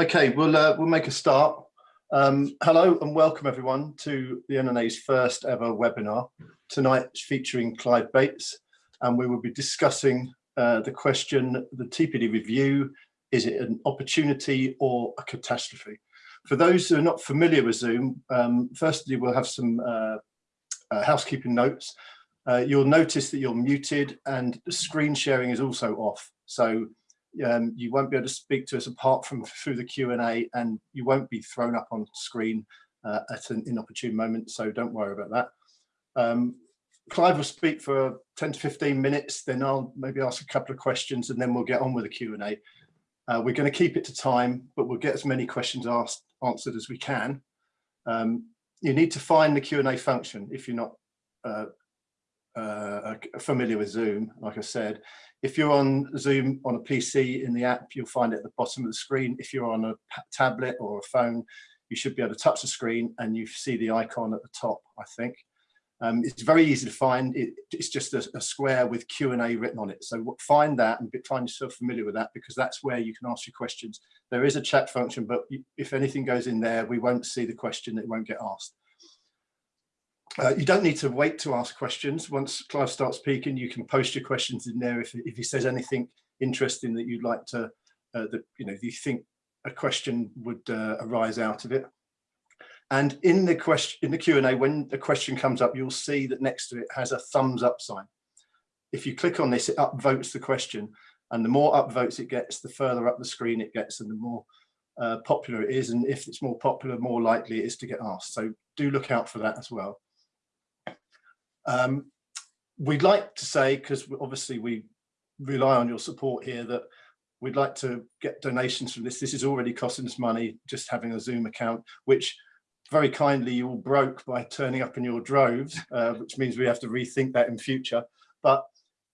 Okay, we'll uh, we'll make a start. Um, hello and welcome everyone to the NNA's first ever webinar. Tonight featuring Clive Bates and we will be discussing uh, the question, the TPD review, is it an opportunity or a catastrophe? For those who are not familiar with Zoom, um, firstly we'll have some uh, uh, housekeeping notes. Uh, you'll notice that you're muted and the screen sharing is also off. So um, you won't be able to speak to us apart from through the Q&A and you won't be thrown up on screen uh, at an inopportune moment, so don't worry about that. Um, Clive will speak for 10 to 15 minutes, then I'll maybe ask a couple of questions and then we'll get on with the Q&A. Uh, we're going to keep it to time, but we'll get as many questions asked answered as we can. Um, you need to find the Q&A function if you're not uh, uh, familiar with Zoom, like I said. If you're on Zoom on a PC in the app, you'll find it at the bottom of the screen. If you're on a tablet or a phone, you should be able to touch the screen and you see the icon at the top, I think. Um, it's very easy to find. It, it's just a, a square with Q&A written on it. So find that and find yourself familiar with that because that's where you can ask your questions. There is a chat function, but if anything goes in there, we won't see the question, it won't get asked. Uh, you don't need to wait to ask questions. Once Clive starts speaking, you can post your questions in there if, if he says anything interesting that you'd like to, uh, that you know, you think a question would uh, arise out of it. And in the question, in the Q&A, when the question comes up, you'll see that next to it has a thumbs up sign. If you click on this, it upvotes the question. And the more upvotes it gets, the further up the screen it gets and the more uh, popular it is. And if it's more popular, more likely it is to get asked. So do look out for that as well. Um, we'd like to say, because obviously we rely on your support here, that we'd like to get donations from this. This is already costing us money, just having a Zoom account, which very kindly you all broke by turning up in your droves, uh, which means we have to rethink that in future. But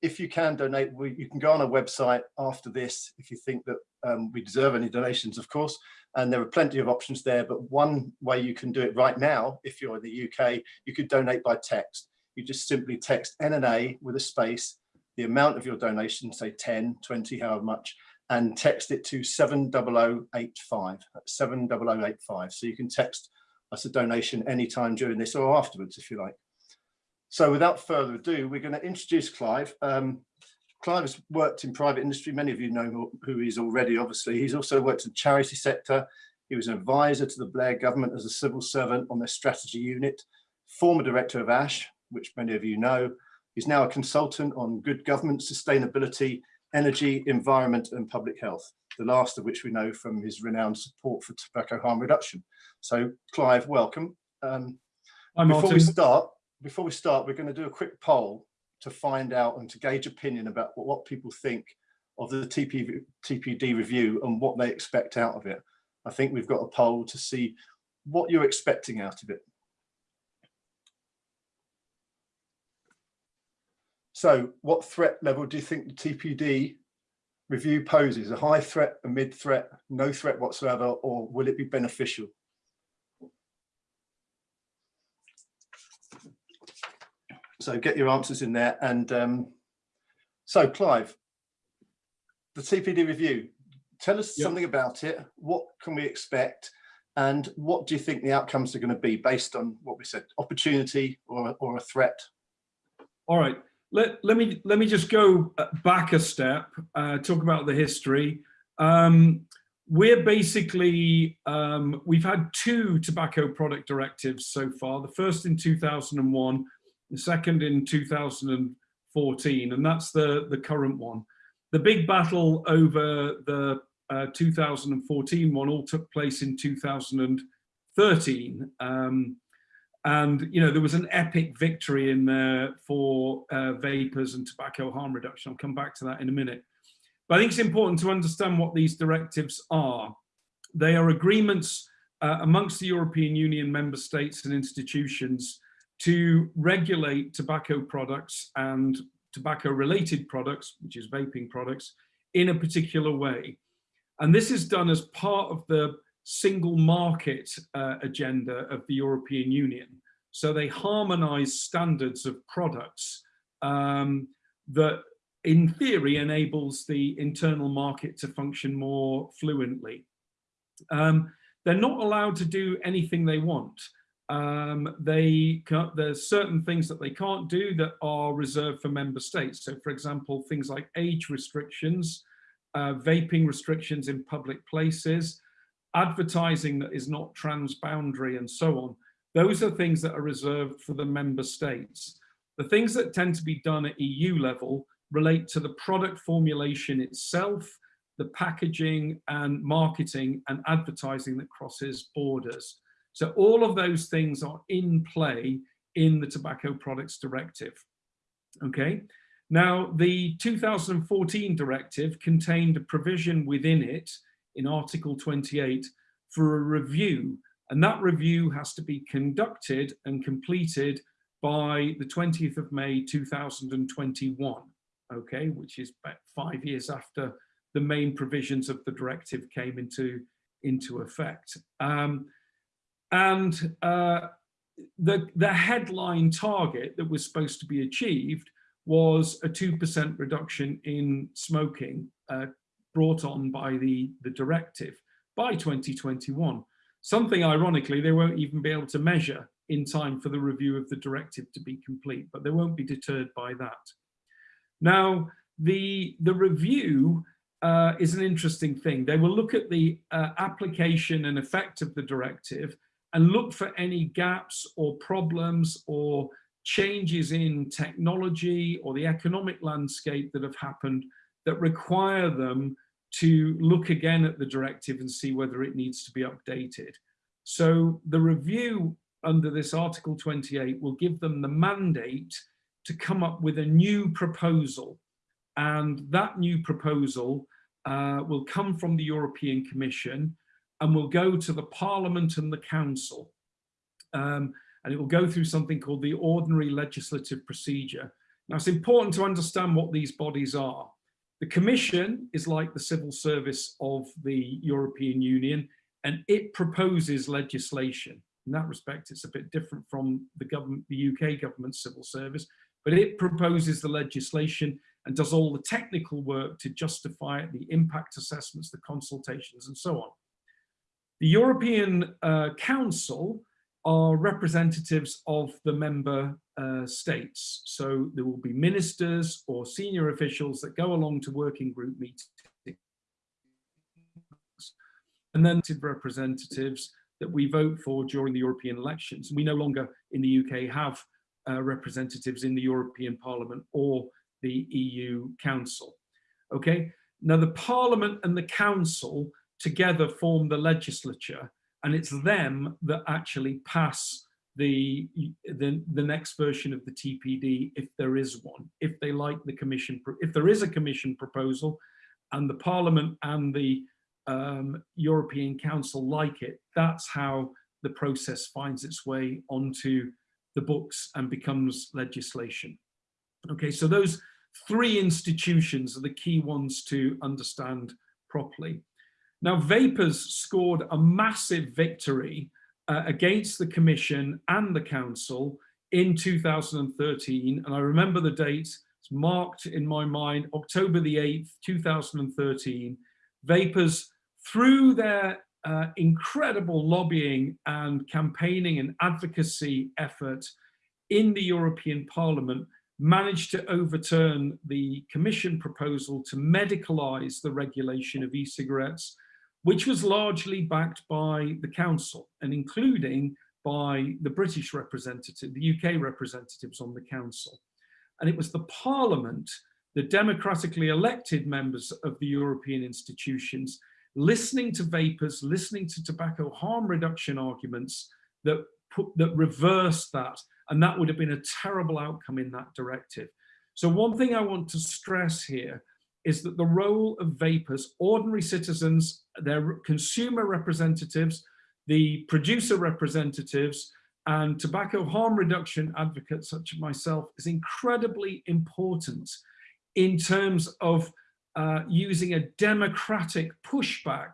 if you can donate, we, you can go on our website after this if you think that um, we deserve any donations, of course. And there are plenty of options there. But one way you can do it right now, if you're in the UK, you could donate by text you just simply text NNA with a space, the amount of your donation, say 10, 20, however much, and text it to 70085, 70085. So you can text us a donation anytime during this or afterwards, if you like. So without further ado, we're going to introduce Clive. Um, Clive has worked in private industry. Many of you know who he is already, obviously. He's also worked in the charity sector. He was an advisor to the Blair government as a civil servant on their strategy unit, former director of ASH, which many of you know. He's now a consultant on good government, sustainability, energy, environment and public health, the last of which we know from his renowned support for tobacco harm reduction. So Clive, welcome. Um, before we start, before we start, we're going to do a quick poll to find out and to gauge opinion about what, what people think of the TP, TPD review and what they expect out of it. I think we've got a poll to see what you're expecting out of it. So what threat level do you think the TPD review poses? A high threat, a mid threat, no threat whatsoever, or will it be beneficial? So get your answers in there. And um, so Clive, the TPD review, tell us yep. something about it. What can we expect? And what do you think the outcomes are going to be based on what we said, opportunity or, or a threat? All right let, let me let me just go uh, back a step, uh, talk about the history. Um, we're basically, um, we've had two tobacco product directives so far, the first in 2001, the second in 2014, and that's the, the current one. The big battle over the uh, 2014 one all took place in 2013. Um, and, you know, there was an epic victory in there for uh, vapers and tobacco harm reduction. I'll come back to that in a minute. But I think it's important to understand what these directives are. They are agreements uh, amongst the European Union member states and institutions to regulate tobacco products and tobacco related products, which is vaping products, in a particular way. And this is done as part of the single market uh, agenda of the European Union. So they harmonize standards of products um, that in theory enables the internal market to function more fluently. Um, they're not allowed to do anything they want. Um, they there's certain things that they can't do that are reserved for member states. So for example, things like age restrictions, uh, vaping restrictions in public places, advertising that is not transboundary and so on. Those are things that are reserved for the member states. The things that tend to be done at EU level relate to the product formulation itself, the packaging and marketing and advertising that crosses borders. So all of those things are in play in the Tobacco Products Directive. Okay, now the 2014 directive contained a provision within it in Article 28 for a review and that review has to be conducted and completed by the 20th of May 2021, okay, which is about five years after the main provisions of the directive came into, into effect. Um, and uh, the, the headline target that was supposed to be achieved was a 2% reduction in smoking uh, brought on by the, the directive by 2021. Something ironically they won't even be able to measure in time for the review of the directive to be complete, but they won't be deterred by that. Now, the, the review uh, is an interesting thing. They will look at the uh, application and effect of the directive and look for any gaps or problems or changes in technology or the economic landscape that have happened that require them to look again at the directive and see whether it needs to be updated. So the review under this Article 28 will give them the mandate to come up with a new proposal. And that new proposal uh, will come from the European Commission and will go to the Parliament and the Council. Um, and it will go through something called the ordinary legislative procedure. Now it's important to understand what these bodies are. The Commission is like the civil service of the European Union and it proposes legislation. In that respect, it's a bit different from the government, the UK government civil service, but it proposes the legislation and does all the technical work to justify it, the impact assessments, the consultations and so on. The European uh, Council are representatives of the member uh, states. So there will be ministers or senior officials that go along to working group meetings. And then representatives that we vote for during the European elections. We no longer in the UK have uh, representatives in the European Parliament or the EU Council. Okay, now the Parliament and the Council together form the legislature and it's them that actually pass the, the, the next version of the TPD if there is one, if they like the commission, if there is a commission proposal and the parliament and the um, European Council like it, that's how the process finds its way onto the books and becomes legislation. Okay, so those three institutions are the key ones to understand properly. Now, Vapers scored a massive victory uh, against the Commission and the Council in 2013. And I remember the date, it's marked in my mind, October the 8th, 2013. Vapers, through their uh, incredible lobbying and campaigning and advocacy effort in the European Parliament, managed to overturn the Commission proposal to medicalise the regulation of e-cigarettes which was largely backed by the council and including by the British representative, the UK representatives on the council. And it was the parliament, the democratically elected members of the European institutions, listening to vapers, listening to tobacco harm reduction arguments that put, that reversed that. And that would have been a terrible outcome in that directive. So one thing I want to stress here is that the role of vapers, ordinary citizens, their consumer representatives, the producer representatives, and tobacco harm reduction advocates such as myself is incredibly important in terms of uh, using a democratic pushback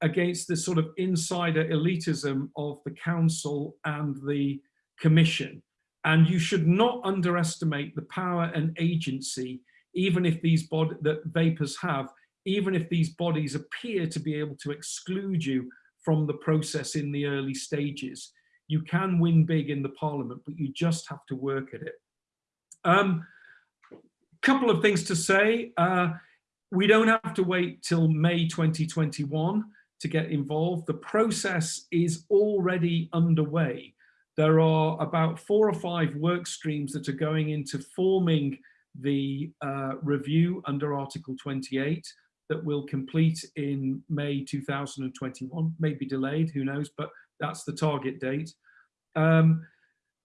against this sort of insider elitism of the council and the commission. And you should not underestimate the power and agency even if these bodies that vapers have, even if these bodies appear to be able to exclude you from the process in the early stages. You can win big in the parliament, but you just have to work at it. Um, couple of things to say. Uh, we don't have to wait till May 2021 to get involved. The process is already underway. There are about four or five work streams that are going into forming the uh, review under Article 28 that will complete in May 2021, maybe delayed, who knows, but that's the target date. Um,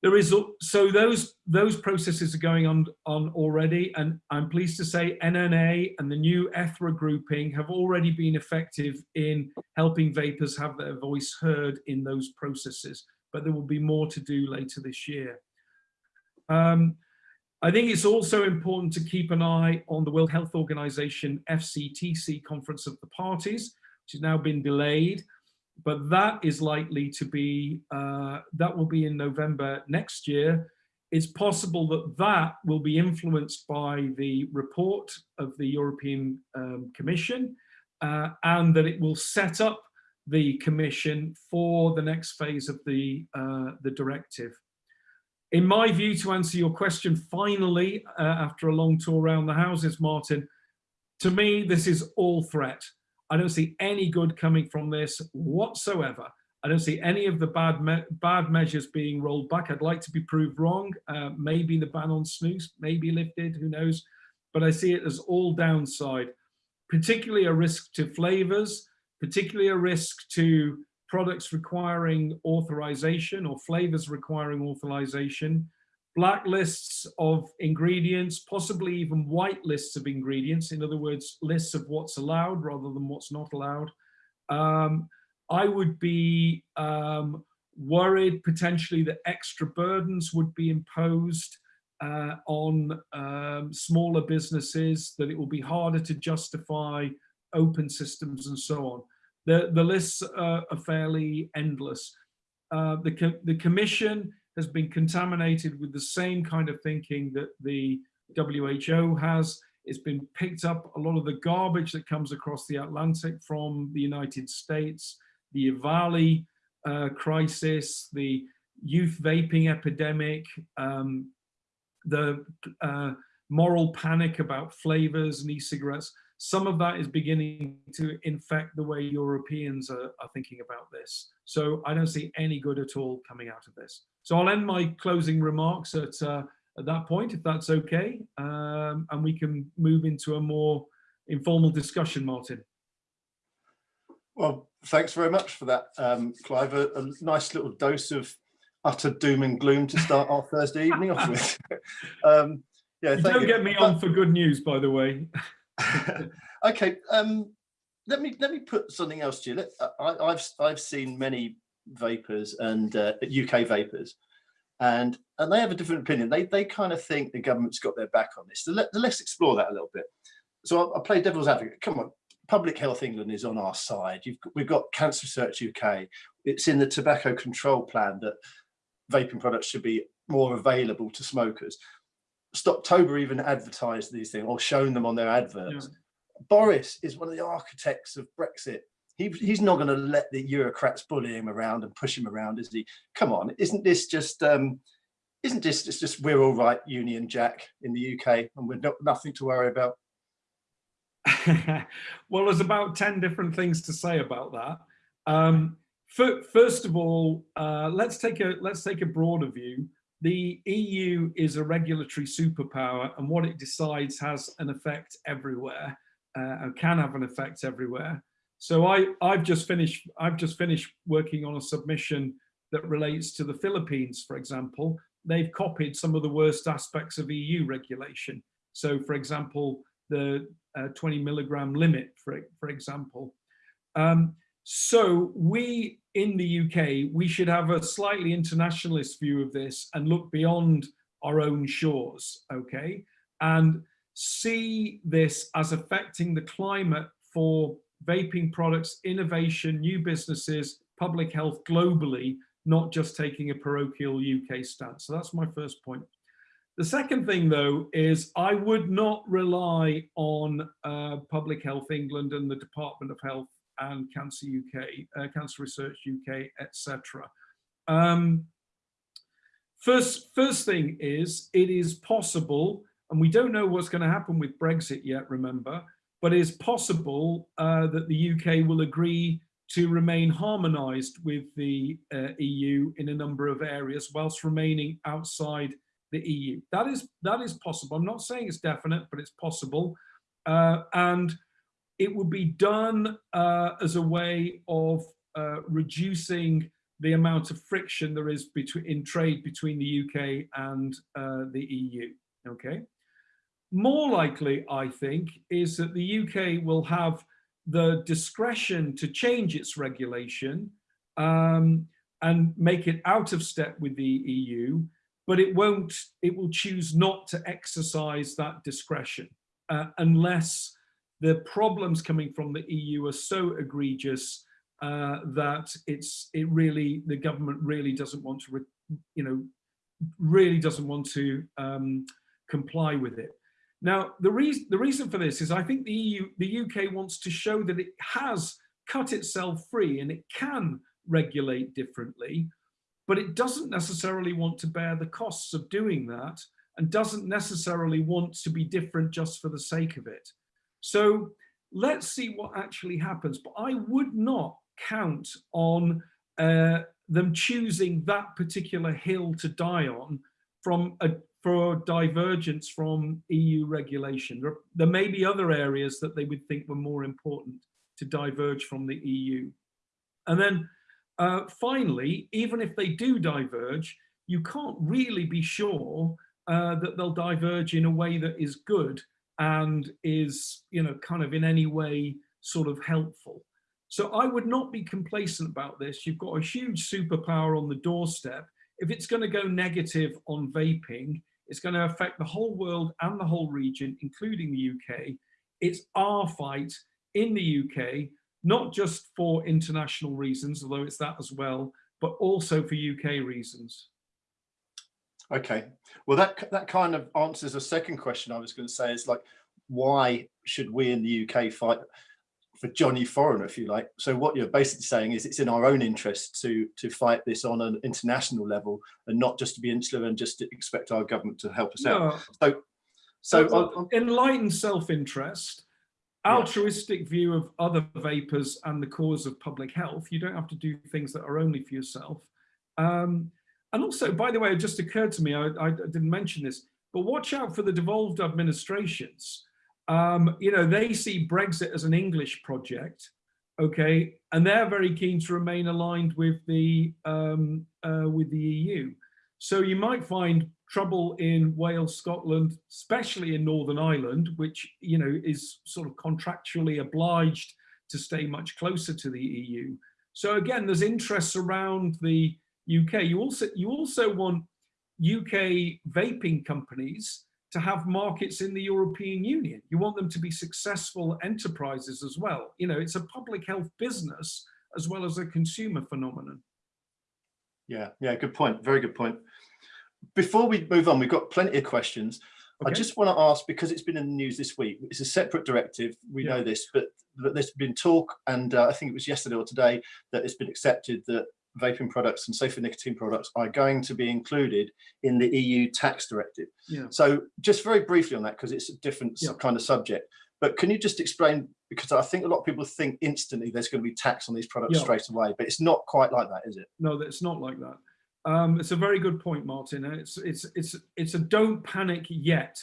there is so those those processes are going on on already and i'm pleased to say NNA and the new ETHRA grouping have already been effective in helping vapers have their voice heard in those processes but there will be more to do later this year um, i think it's also important to keep an eye on the world health organization fctc conference of the parties which has now been delayed but that is likely to be, uh, that will be in November next year. It's possible that that will be influenced by the report of the European um, Commission uh, and that it will set up the Commission for the next phase of the, uh, the directive. In my view, to answer your question, finally, uh, after a long tour around the houses, Martin, to me, this is all threat. I don't see any good coming from this whatsoever. I don't see any of the bad me bad measures being rolled back. I'd like to be proved wrong. Uh, maybe the ban on snus may be lifted, who knows? But I see it as all downside, particularly a risk to flavors, particularly a risk to products requiring authorization or flavors requiring authorization, blacklists of ingredients, possibly even white lists of ingredients, in other words, lists of what's allowed rather than what's not allowed. Um, I would be um, worried potentially that extra burdens would be imposed uh, on um, smaller businesses, that it will be harder to justify open systems and so on. The, the lists uh, are fairly endless. Uh, the, the Commission has been contaminated with the same kind of thinking that the WHO has. It's been picked up a lot of the garbage that comes across the Atlantic from the United States, the EVALI uh, crisis, the youth vaping epidemic, um, the uh, moral panic about flavors and e-cigarettes. Some of that is beginning to infect the way Europeans are, are thinking about this. So I don't see any good at all coming out of this. So I'll end my closing remarks at, uh, at that point, if that's okay, um, and we can move into a more informal discussion, Martin. Well, thanks very much for that, um, Clive. A, a, nice little dose of utter doom and gloom to start our Thursday evening off with. um, yeah, you don't you. get me on for good news, by the way. okay, um, let me let me put something else to you. Let, I, have I've seen many vapers and uh, UK vapers, and and they have a different opinion. They they kind of think the government's got their back on this. So let, us explore that a little bit. So I'll, I'll, play devil's advocate. Come on, Public Health England is on our side. You've we've got Cancer Research UK. It's in the tobacco control plan that vaping products should be more available to smokers. Stoptober even advertised these things or shown them on their adverts. Yeah. Boris is one of the architects of Brexit he, he's not going to let the bureaucrats bully him around and push him around, is he? Come on, isn't this just um, isn't this it's just we're all right, Union Jack in the UK, and we're not nothing to worry about? well, there's about ten different things to say about that. Um, first of all, uh, let's take a let's take a broader view. The EU is a regulatory superpower, and what it decides has an effect everywhere, uh, and can have an effect everywhere. So I, I've just finished, I've just finished working on a submission that relates to the Philippines, for example. They've copied some of the worst aspects of EU regulation. So for example, the uh, 20 milligram limit, for, for example. Um, so we in the UK, we should have a slightly internationalist view of this and look beyond our own shores, okay? And see this as affecting the climate for vaping products, innovation, new businesses, public health globally, not just taking a parochial UK stance. So that's my first point. The second thing, though, is I would not rely on uh, Public Health England and the Department of Health and Cancer UK, uh, Cancer Research UK, etc. Um, first, first thing is it is possible, and we don't know what's going to happen with Brexit yet, remember, but it's possible uh, that the UK will agree to remain harmonised with the uh, EU in a number of areas whilst remaining outside the EU. That is, that is possible. I'm not saying it's definite, but it's possible. Uh, and it would be done uh, as a way of uh, reducing the amount of friction there is between in trade between the UK and uh, the EU. Okay. More likely, I think, is that the UK will have the discretion to change its regulation um, and make it out of step with the EU, but it won't, it will choose not to exercise that discretion uh, unless the problems coming from the EU are so egregious uh, that it's, it really, the government really doesn't want to, you know, really doesn't want to um, comply with it. Now, the reason the reason for this is I think the EU, the UK wants to show that it has cut itself free and it can regulate differently, but it doesn't necessarily want to bear the costs of doing that and doesn't necessarily want to be different just for the sake of it. So let's see what actually happens. But I would not count on uh, them choosing that particular hill to die on from a, for divergence from EU regulation. There, there may be other areas that they would think were more important to diverge from the EU. And then uh, finally, even if they do diverge, you can't really be sure uh, that they'll diverge in a way that is good and is, you know, kind of in any way sort of helpful. So I would not be complacent about this. You've got a huge superpower on the doorstep. If it's going to go negative on vaping, it's going to affect the whole world and the whole region, including the UK. It's our fight in the UK, not just for international reasons, although it's that as well, but also for UK reasons. Okay, well that that kind of answers a second question I was going to say is like, why should we in the UK fight for Johnny Foreigner, if you like. So what you're basically saying is it's in our own interest to to fight this on an international level and not just to be insular and just to expect our government to help us no. out. So, so enlightened self-interest, altruistic yeah. view of other vapers and the cause of public health. You don't have to do things that are only for yourself. Um, and also, by the way, it just occurred to me, I, I didn't mention this, but watch out for the devolved administrations um, you know, they see Brexit as an English project, okay, and they're very keen to remain aligned with the um, uh, with the EU. So you might find trouble in Wales, Scotland, especially in Northern Ireland, which you know is sort of contractually obliged to stay much closer to the EU. So again, there's interests around the UK. You also you also want UK vaping companies to have markets in the European Union. You want them to be successful enterprises as well. You know, it's a public health business as well as a consumer phenomenon. Yeah, yeah, good point. Very good point. Before we move on, we've got plenty of questions. Okay. I just want to ask, because it's been in the news this week, it's a separate directive, we yeah. know this, but, but there's been talk, and uh, I think it was yesterday or today, that it's been accepted that vaping products and safer nicotine products are going to be included in the EU tax directive. Yeah. So just very briefly on that, because it's a different yeah. kind of subject, but can you just explain, because I think a lot of people think instantly there's going to be tax on these products yeah. straight away, but it's not quite like that, is it? No, it's not like that. Um, it's a very good point, Martin. It's it's it's it's a don't panic yet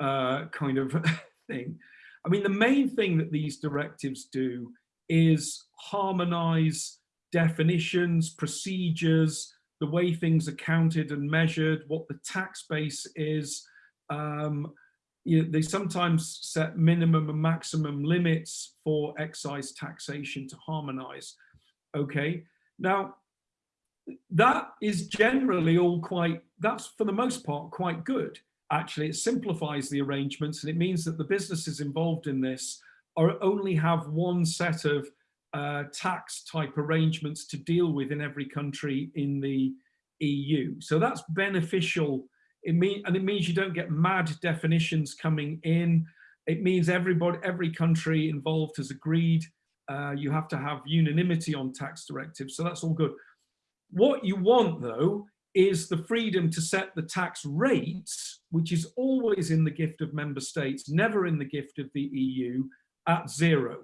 uh, kind of thing. I mean, the main thing that these directives do is harmonize definitions, procedures, the way things are counted and measured, what the tax base is. Um, you know, they sometimes set minimum and maximum limits for excise taxation to harmonize. Okay, now that is generally all quite, that's for the most part quite good. Actually, it simplifies the arrangements and it means that the businesses involved in this are only have one set of uh, tax type arrangements to deal with in every country in the EU. So that's beneficial. It mean, and it means you don't get mad definitions coming in. It means everybody, every country involved has agreed Uh, you have to have unanimity on tax directives, so that's all good. What you want, though, is the freedom to set the tax rates, which is always in the gift of member states, never in the gift of the EU, at zero.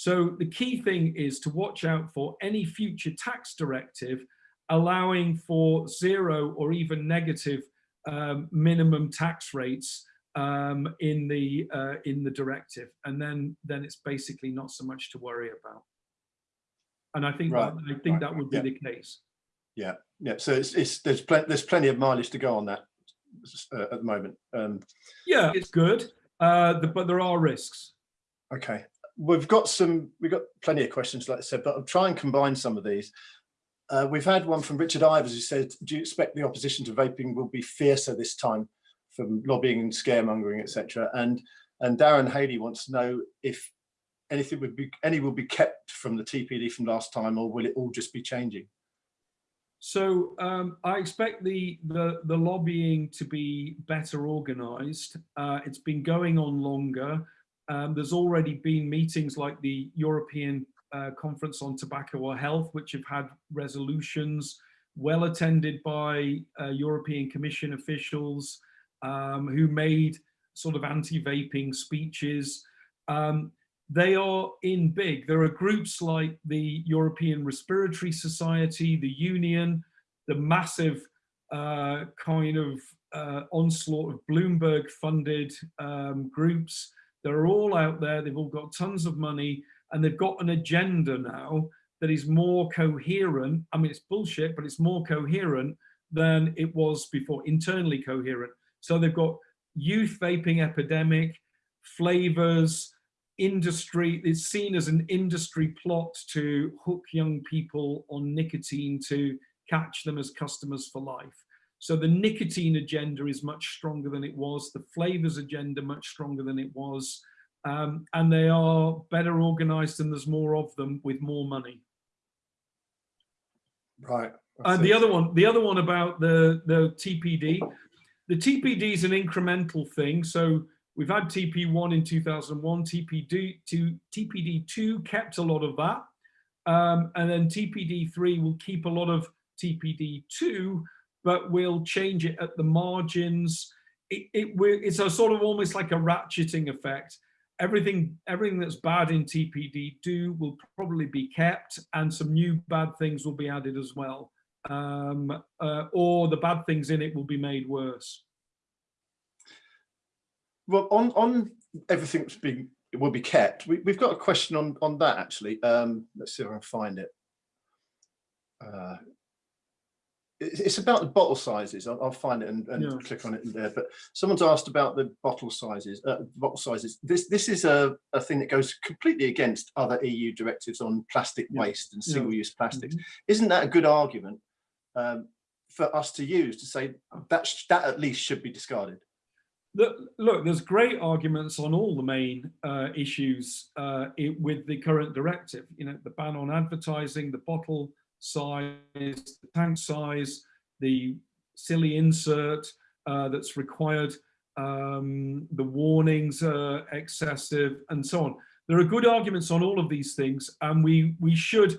So the key thing is to watch out for any future tax directive allowing for zero or even negative um, minimum tax rates um, in the uh, in the directive, and then then it's basically not so much to worry about. And I think Right, that, I think right, that would be yeah. the case. Yeah, yeah. So it's, it's there's plenty there's plenty of mileage to go on that uh, at the moment. Um, Yeah, it's good, uh, the, but there are risks. okay, we've got some we've got plenty of questions, like I said, but I'll try and combine some of these. Uh, we've had one from Richard Ivers who said, "Do you expect the opposition to vaping will be fiercer this time from lobbying and scaremongering, etc.?" And and Darren Haley wants to know if anything would be any will be kept from the TPD from last time, or will it all just be changing? So um, I expect the, the the lobbying to be better organised. Uh, it's been going on longer. Um, there's already been meetings like the European uh, Conference on Tobacco or Health, which have had resolutions well attended by uh, European Commission officials um, who made sort of anti-vaping speeches. Um, they are in big. There are groups like the European Respiratory Society, the Union, the massive uh, kind of uh, onslaught of Bloomberg funded um, groups. They're all out there. They've all got tons of money and they've got an agenda now that is more coherent. I mean, it's bullshit, but it's more coherent than it was before, internally coherent. So they've got youth vaping epidemic, flavors, industry, it's seen as an industry plot to hook young people on nicotine to catch them as customers for life. So the nicotine agenda is much stronger than it was, the flavors agenda much stronger than it was, um, and they are better organized and there's more of them with more money. Right. And the other one, the other one about the, the TPD, the TPD is an incremental thing. So we've had TP1 in 2001, TPD, two, TPD2 kept a lot of that. Um, and then TPD3 will keep a lot of TPD2, but we'll change it at the margins. It, it, it's a sort of almost like a ratcheting effect. Everything, everything that's bad in TPD2 will probably be kept and some new bad things will be added as well. Um, uh, or the bad things in it will be made worse. Well, on on everything that's being will be kept. We, we've got a question on on that actually. Um, let's see if I can find it. Uh, it's, about the bottle sizes. I'll, I'll find it and, and Yeah. click on it in there. But someone's asked about the bottle sizes. Uh, bottle sizes. This this is a, a thing that goes completely against other EU directives on plastic Yeah. waste and single-use plastics. Mhm. Isn't that a good argument um, for us to use to say that sh- that at least should be discarded? Look, look, there's great arguments on all the main uh, issues uh, i- with the current directive. You know, the ban on advertising, the bottle size, the tank size, the silly insert uh, that's required, um, the warnings are excessive, and so on. There are good arguments on all of these things, and we we should,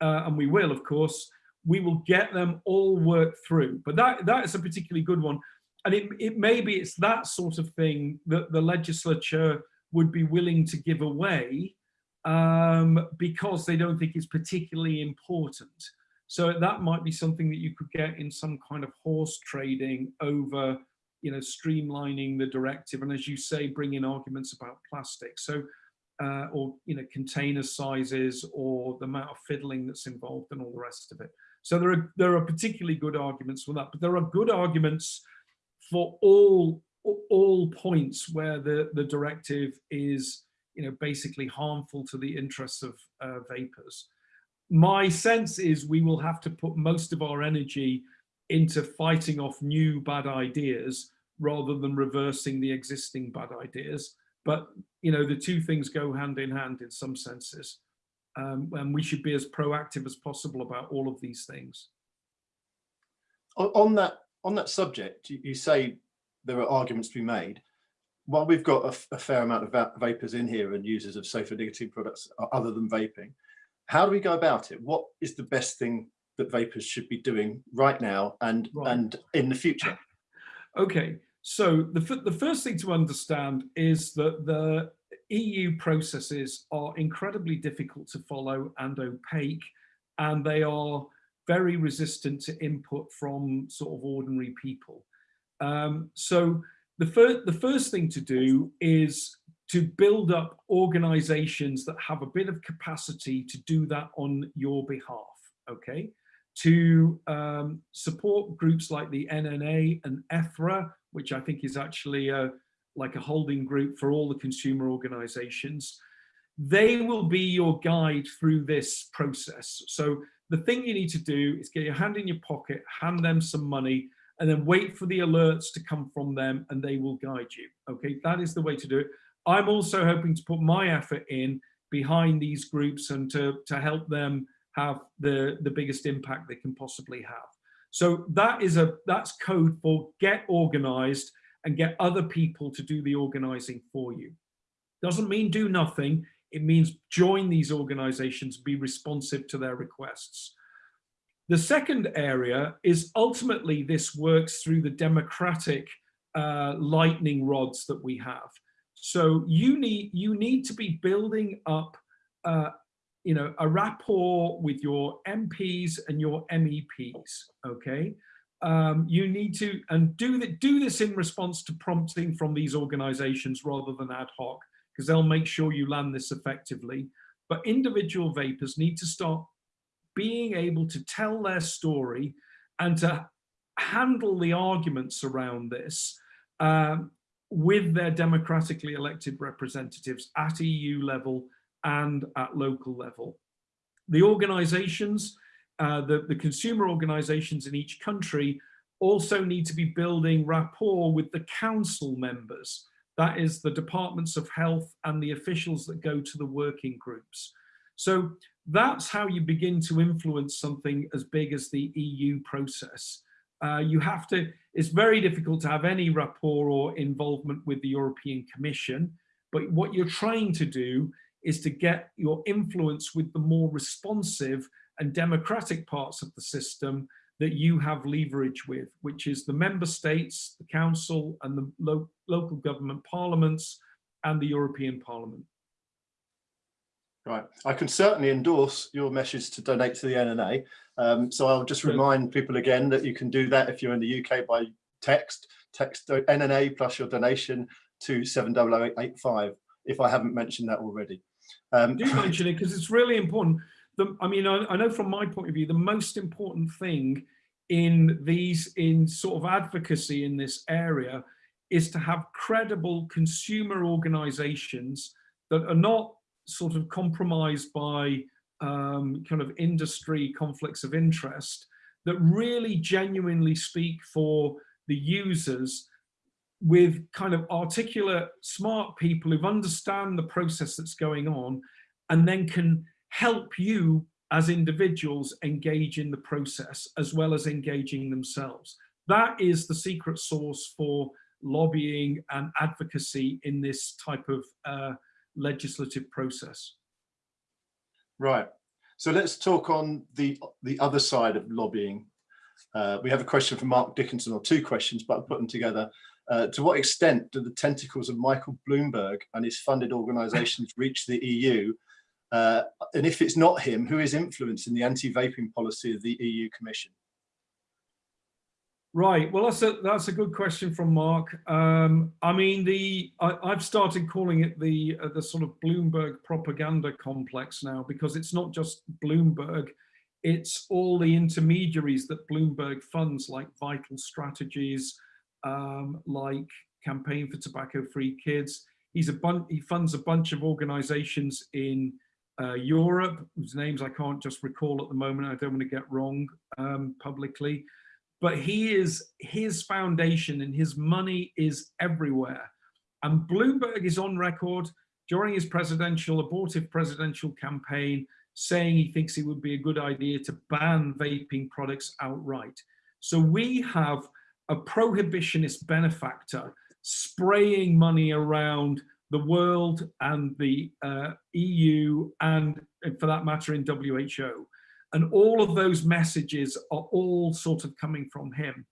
uh, and we will, of course, we will get them all worked through. But that that is a particularly good one and it, it maybe it's that sort of thing that the legislature would be willing to give away um, because they don't think it's particularly important. So that might be something that you could get in some kind of horse trading over, you know, streamlining the directive. And as you say, bring in arguments about plastic. So, uh, or, you know, container sizes or the amount of fiddling that's involved and all the rest of it. So there are, there are particularly good arguments for that, but there are good arguments for all all points where the the directive is you know basically harmful to the interests of uh, vapers. My sense is we will have to put most of our energy into fighting off new bad ideas rather than reversing the existing bad ideas. But you know the two things go hand in hand in some senses. Um, and we should be as proactive as possible about all of these things. On, that on that subject, you say there are arguments to be made. While we've got a, a fair amount of va vapers in here and users of safer nicotine products other than vaping, how do we go about it? What is the best thing that vapers should be doing right now and right. and in the future? Okay, so the, the first thing to understand is that the EU processes are incredibly difficult to follow and opaque, and they are very resistant to input from sort of ordinary people. Um, so the, fir the first thing to do is to build up organizations that have a bit of capacity to do that on your behalf, okay? To um, support groups like the NNA and ETHRA, which I think is actually a, like a holding group for all the consumer organizations. They will be your guide through this process. So the thing you need to do is get your hand in your pocket, hand them some money, and then wait for the alerts to come from them and they will guide you. Okay, that is the way to do it. I'm also hoping to put my effort in behind these groups and to, to help them have the, the biggest impact they can possibly have. So that is a that's code for get organized and get other people to do the organizing for you. Doesn't mean do nothing. It means join these organizations, be responsive to their requests. The second area is ultimately this works through the democratic uh, lightning rods that we have. So you need, you need to be building up uh, you know, a rapport with your MPs and your MEPs, okay? Um, you need to, and do, the, do this in response to prompting from these organizations rather than ad hoc, because they'll make sure you land this effectively. But individual vapers need to start being able to tell their story and to handle the arguments around this um, with their democratically elected representatives at EU level and at local level. The organizations, uh, the, the consumer organizations in each country also need to be building rapport with the council members. That is the departments of health and the officials that go to the working groups. So that's how you begin to influence something as big as the EU process. Uh, you have to, it's very difficult to have any rapport or involvement with the European Commission, but what you're trying to do is to get your influence with the more responsive and democratic parts of the system that you have leverage with, which is the member states, the council and the lo local government parliaments and the European Parliament. Right, I can certainly endorse your message to donate to the NNA. Um, so I'll just remind people again that you can do that if you're in the UK by text, text NNA plus your donation to 70085 if I haven't mentioned that already. Um, do mention it because it's really important. The, I mean, I, I know from my point of view, the most important thing in these, in sort of advocacy in this area is to have credible consumer organizations that are not sort of compromised by um, kind of industry conflicts of interest that really genuinely speak for the users with kind of articulate, smart people who understand the process that's going on and then can help you as individuals engage in the process as well as engaging themselves. That is the secret source for lobbying and advocacy in this type of uh, legislative process. Right. So let's talk on the the other side of lobbying. Uh, we have a question from Mark Dickinson, or two questions, but I'll put them together. Uh, to what extent do the tentacles of Michael Bloomberg and his funded organisations reach the EU? Uh, and if it's not him, who is influencing the anti-vaping policy of the EU Commission? Right. Well, that's a that's a good question from Mark. Um, I mean, the I, have started calling it the uh, the sort of Bloomberg propaganda complex now because it's not just Bloomberg, it's all the intermediaries that Bloomberg funds, like Vital Strategies, um, like Campaign for Tobacco Free Kids. He's a bun he funds a bunch of organisations in uh, Europe whose names I can't just recall at the moment. I don't want to get wrong um, publicly but he is his foundation and his money is everywhere. And Bloomberg is on record during his presidential, abortive presidential campaign, saying he thinks it would be a good idea to ban vaping products outright. So we have a prohibitionist benefactor spraying money around the world and the uh, EU and for that matter in WHO. And all of those messages are all sort of coming from him.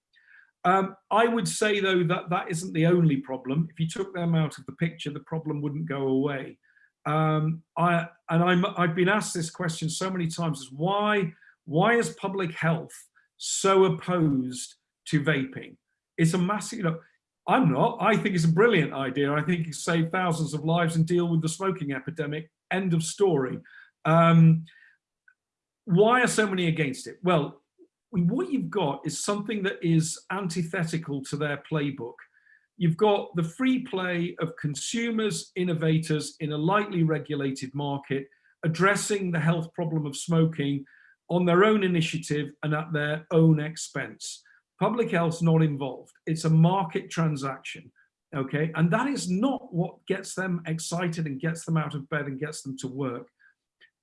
Um, I would say though that that isn't the only problem. If you took them out of the picture, the problem wouldn't go away. Um, I, and I'm, I've been asked this question so many times is why, why is public health so opposed to vaping? It's a massive, you know, I'm not. I think it's a brilliant idea. I think it save thousands of lives and deal with the smoking epidemic. End of story. Um, why are so many against it? Well, what you've got is something that is antithetical to their playbook. You've got the free play of consumers, innovators in a lightly regulated market, addressing the health problem of smoking on their own initiative and at their own expense. Public health's not involved. It's a market transaction, okay? And that is not what gets them excited and gets them out of bed and gets them to work.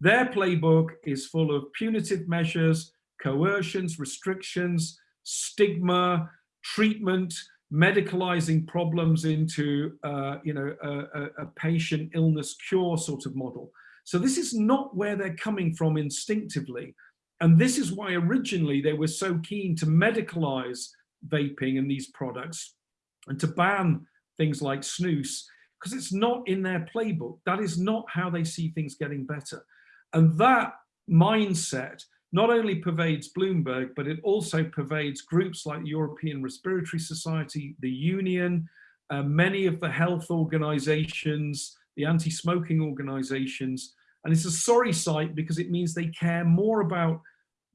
Their playbook is full of punitive measures, coercions, restrictions, stigma, treatment, medicalizing problems into uh, you know a, a, patient illness cure sort of model. So this is not where they're coming from instinctively. And this is why originally they were so keen to medicalize vaping and these products and to ban things like snus, because it's not in their playbook. That is not how they see things getting better. And that mindset not only pervades Bloomberg, but it also pervades groups like the European Respiratory Society, the Union, uh, many of the health organizations, the anti-smoking organizations. And it's a sorry sight because it means they care more about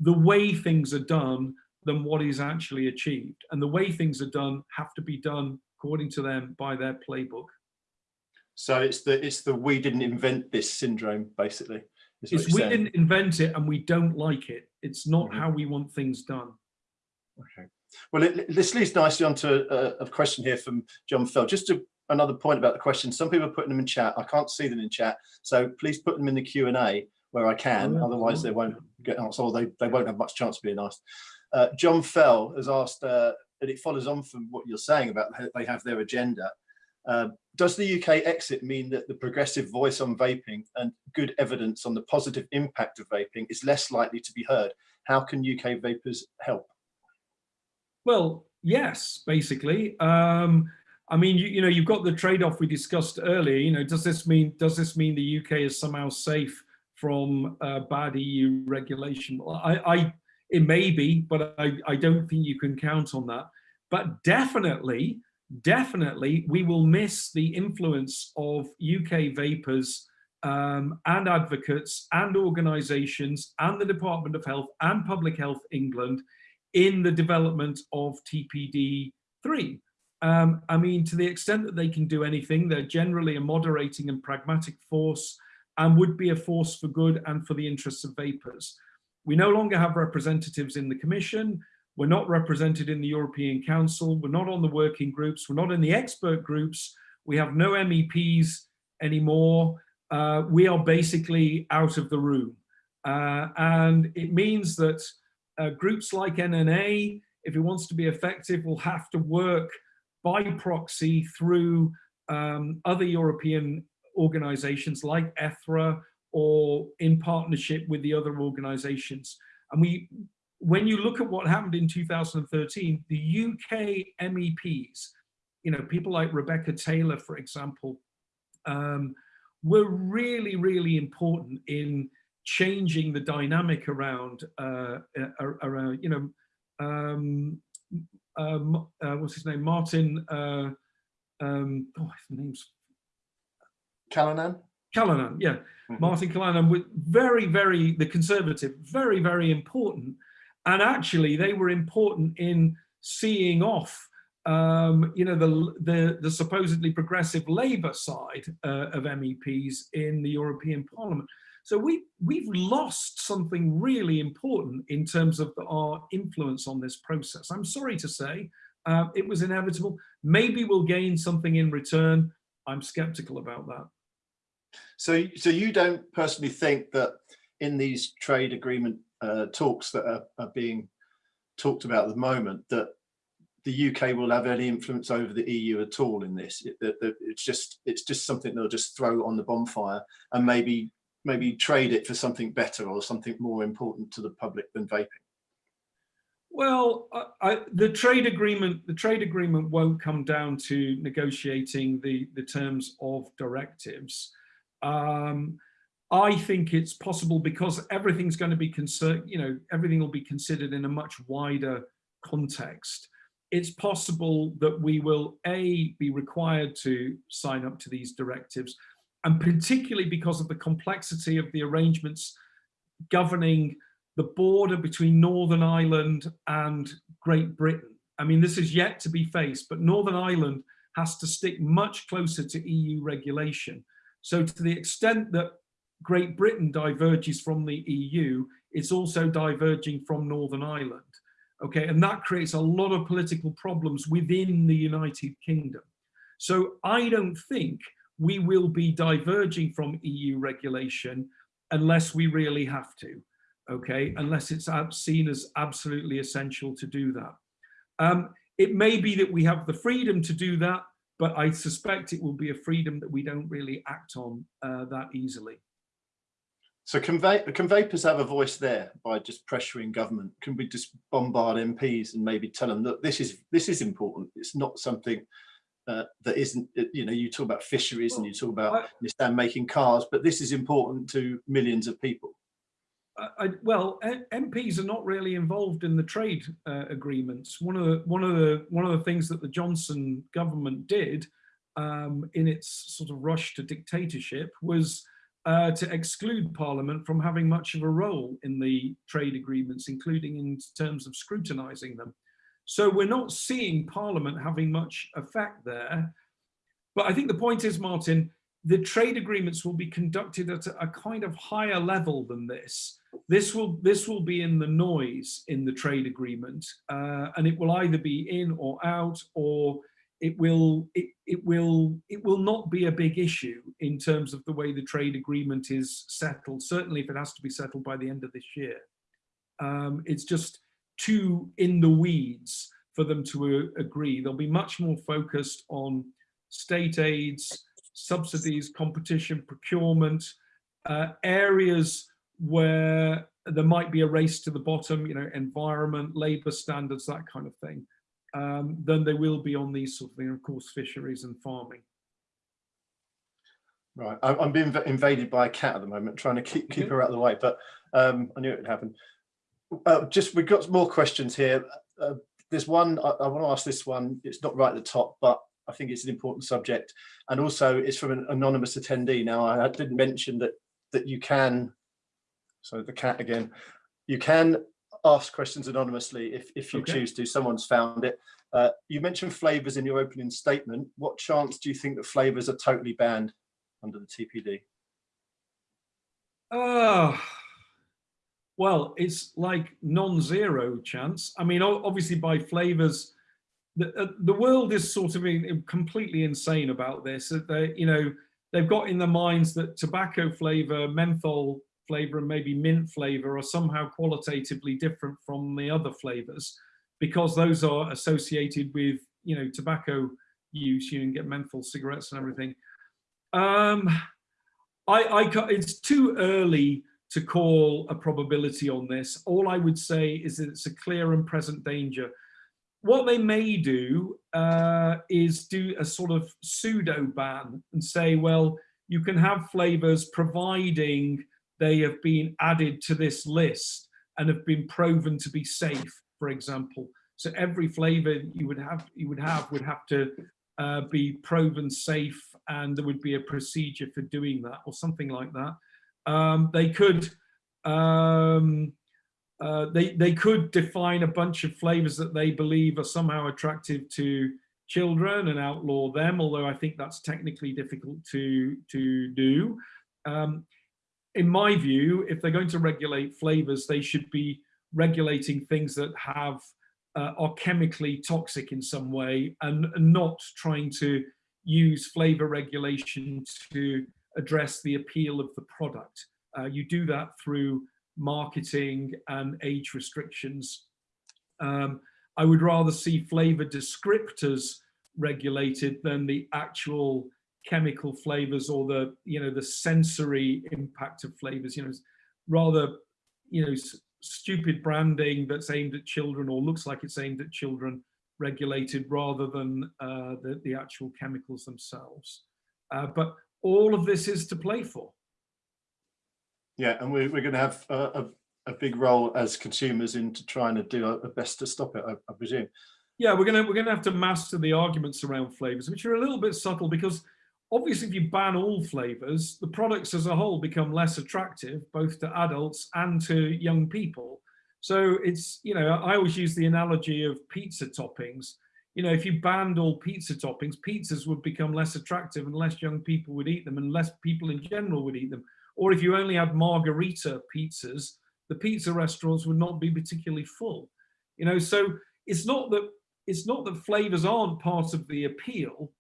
the way things are done than what is actually achieved. And the way things are done have to be done according to them by their playbook. So it's the it's the we didn't invent this syndrome, basically. It's we saying. didn't invent it and we don't like it. It's not mm -hmm. how we want things done. Okay. Well, it, this leads nicely onto a, a question here from John Fell. Just to, another point about the question. Some people are putting them in chat. I can't see them in chat, so please put them in the Q and A where I can. Oh. Otherwise, they won't get answered. Or they they won't have much chance of being asked. Uh, John Fell has asked, uh, and it follows on from what you're saying about they have their agenda. Uh, does the UK exit mean that the progressive voice on vaping and good evidence on the positive impact of vaping is less likely to be heard? How can UK vapers help? Well, yes, basically. Um, I mean, you, you know, you've got the trade-off we discussed earlier. You know, does this mean does this mean the UK is somehow safe from uh, bad EU regulation? I, I, it may be, but I, I don't think you can count on that. But definitely, definitely we will miss the influence of UK vapers um, and advocates and organisations and the Department of Health and Public Health England in the development of TPD3. Um, I mean, to the extent that they can do anything, they're generally a moderating and pragmatic force and would be a force for good and for the interests of vapers. We no longer have representatives in the Commission. We're not represented in the European Council. We're not on the working groups. We're not in the expert groups. We have no MEPs anymore. Uh, we are basically out of the room. Uh, and it means that uh, groups like NNA, if it wants to be effective, will have to work by proxy through um, other European organizations like ETHRA or in partnership with the other organizations. And we, when you look at what happened in 2013, the UK MEPs, you know, people like Rebecca Taylor, for example, um, were really, really important in changing the dynamic around, uh, around you know, um, um, uh, what's his name, Martin, uh, um, oh, his name's Callanan? Callanan, yeah. Mm -hmm. Martin Callanan, with very, very, the conservative, very, very important and actually, they were important in seeing off um, you know, the, the, the, supposedly progressive Labour side uh, of MEPs in the European Parliament. So we, we've lost something really important in terms of the, our influence on this process. I'm sorry to say, uh, it was inevitable. Maybe we'll gain something in return. I'm skeptical about that. So, so you don't personally think that in these trade agreement uh, talks that are, are, being talked about at the moment that the UK will have any influence over the EU at all in this. It, it, it's just it's just something they'll just throw on the bonfire and maybe maybe trade it for something better or something more important to the public than vaping. Well, I, I, the trade agreement the trade agreement won't come down to negotiating the the terms of directives. Um, I think it's possible because everything's going to be concerned, you know, everything will be considered in a much wider context it's possible that we will a be required to sign up to these directives and particularly because of the complexity of the arrangements governing the border between Northern Ireland and Great Britain. I mean, this is yet to be faced, but Northern Ireland has to stick much closer to EU regulation. So to the extent that Great Britain diverges from the EU, it's also diverging from Northern Ireland okay? And that creates a lot of political problems within the united kingdom. So i don't think we will be diverging from eu regulation unless we really have to okay? Unless it's seen as absolutely essential to do that. Um, it may be that we have the freedom to do that but i suspect it will be a freedom that we don't really act on uh, that easily so can, can vapers have a voice there by just pressuring government? Can we just bombard MPs and maybe tell them that this is this is important? It's not something uh, that isn't, you know, you talk about fisheries well, and you talk about I, making cars, but this is important to millions of people. I, well, MPs are not really involved in the trade uh, agreements. One of the one of the one of the things that the Johnson government did um, in its sort of rush to dictatorship was uh, to exclude Parliament from having much of a role in the trade agreements, including in terms of scrutinising them. So we're not seeing Parliament having much effect there. But I think the point is, Martin, the trade agreements will be conducted at a, kind of higher level than this. This will this will be in the noise in the trade agreement, uh, and it will either be in or out, or it will it, it will it will not be a big issue in terms of the way the trade agreement is settled certainly if it has to be settled by the end of this year. Um, it's just too in the weeds for them to uh, agree. They'll be much more focused on state aids subsidies competition procurement uh, areas where there might be a race to the bottom you know environment labor standards that kind of thing um, than they will be on these sort of things, of course, fisheries and farming. Right, I'm being invaded by a cat at the moment, trying to keep keep her out of the way, but um, I knew it would happen. Uh, just we've got more questions here. Uh, there's one I, I, want to ask. This one, it's not right at the top, but I think it's an important subject, and also it's from an anonymous attendee. Now, I didn't mention that that you can. So the cat again. You can ask questions anonymously if, if you okay. choose to. Someone's found it. Uh, you mentioned flavours in your opening statement. What chance do you think that flavours are totally banned under the TPD? Uh, well, it's like non-zero chance. I mean, obviously by flavours, the, uh, the world is sort of in, completely insane about this. They, you know, they've got in their minds that tobacco flavour, menthol flavor and maybe mint flavor are somehow qualitatively different from the other flavors because those are associated with, you know, tobacco use, you can get menthol cigarettes and everything. Um, I, I, it's too early to call a probability on this. All I would say is that it's a clear and present danger. What they may do uh, is do a sort of pseudo ban and say, well, you can have flavors providing they have been added to this list and have been proven to be safe, for example. So every flavor you would have you would have would have to uh, be proven safe and there would be a procedure for doing that or something like that. Um, they could um, uh, they, they could define a bunch of flavors that they believe are somehow attractive to children and outlaw them, although I think that's technically difficult to, to do. Um, in my view, if they're going to regulate flavors, they should be regulating things that have uh, are chemically toxic in some way and, and not trying to use flavor regulation to address the appeal of the product. Uh, you do that through marketing and age restrictions. Um, I would rather see flavor descriptors regulated than the actual chemical flavors or the you know the sensory impact of flavors you know rather you know stupid branding that's aimed at children or looks like it's aimed at children regulated rather than uh, the, the actual chemicals themselves. Uh, but all of this is to play for. Yeah and we're, we're going to have a, a, a, big role as consumers into trying to do our best to stop it I, I presume. Yeah we're gonna we're gonna have to master the arguments around flavors which are a little bit subtle because obviously if you ban all flavors, the products as a whole become less attractive, both to adults and to young people. So it's, you know, I always use the analogy of pizza toppings. You know, if you banned all pizza toppings, pizzas would become less attractive and less young people would eat them and less people in general would eat them. Or if you only had margarita pizzas, the pizza restaurants would not be particularly full. You know, so it's not that it's not that flavors aren't part of the appeal,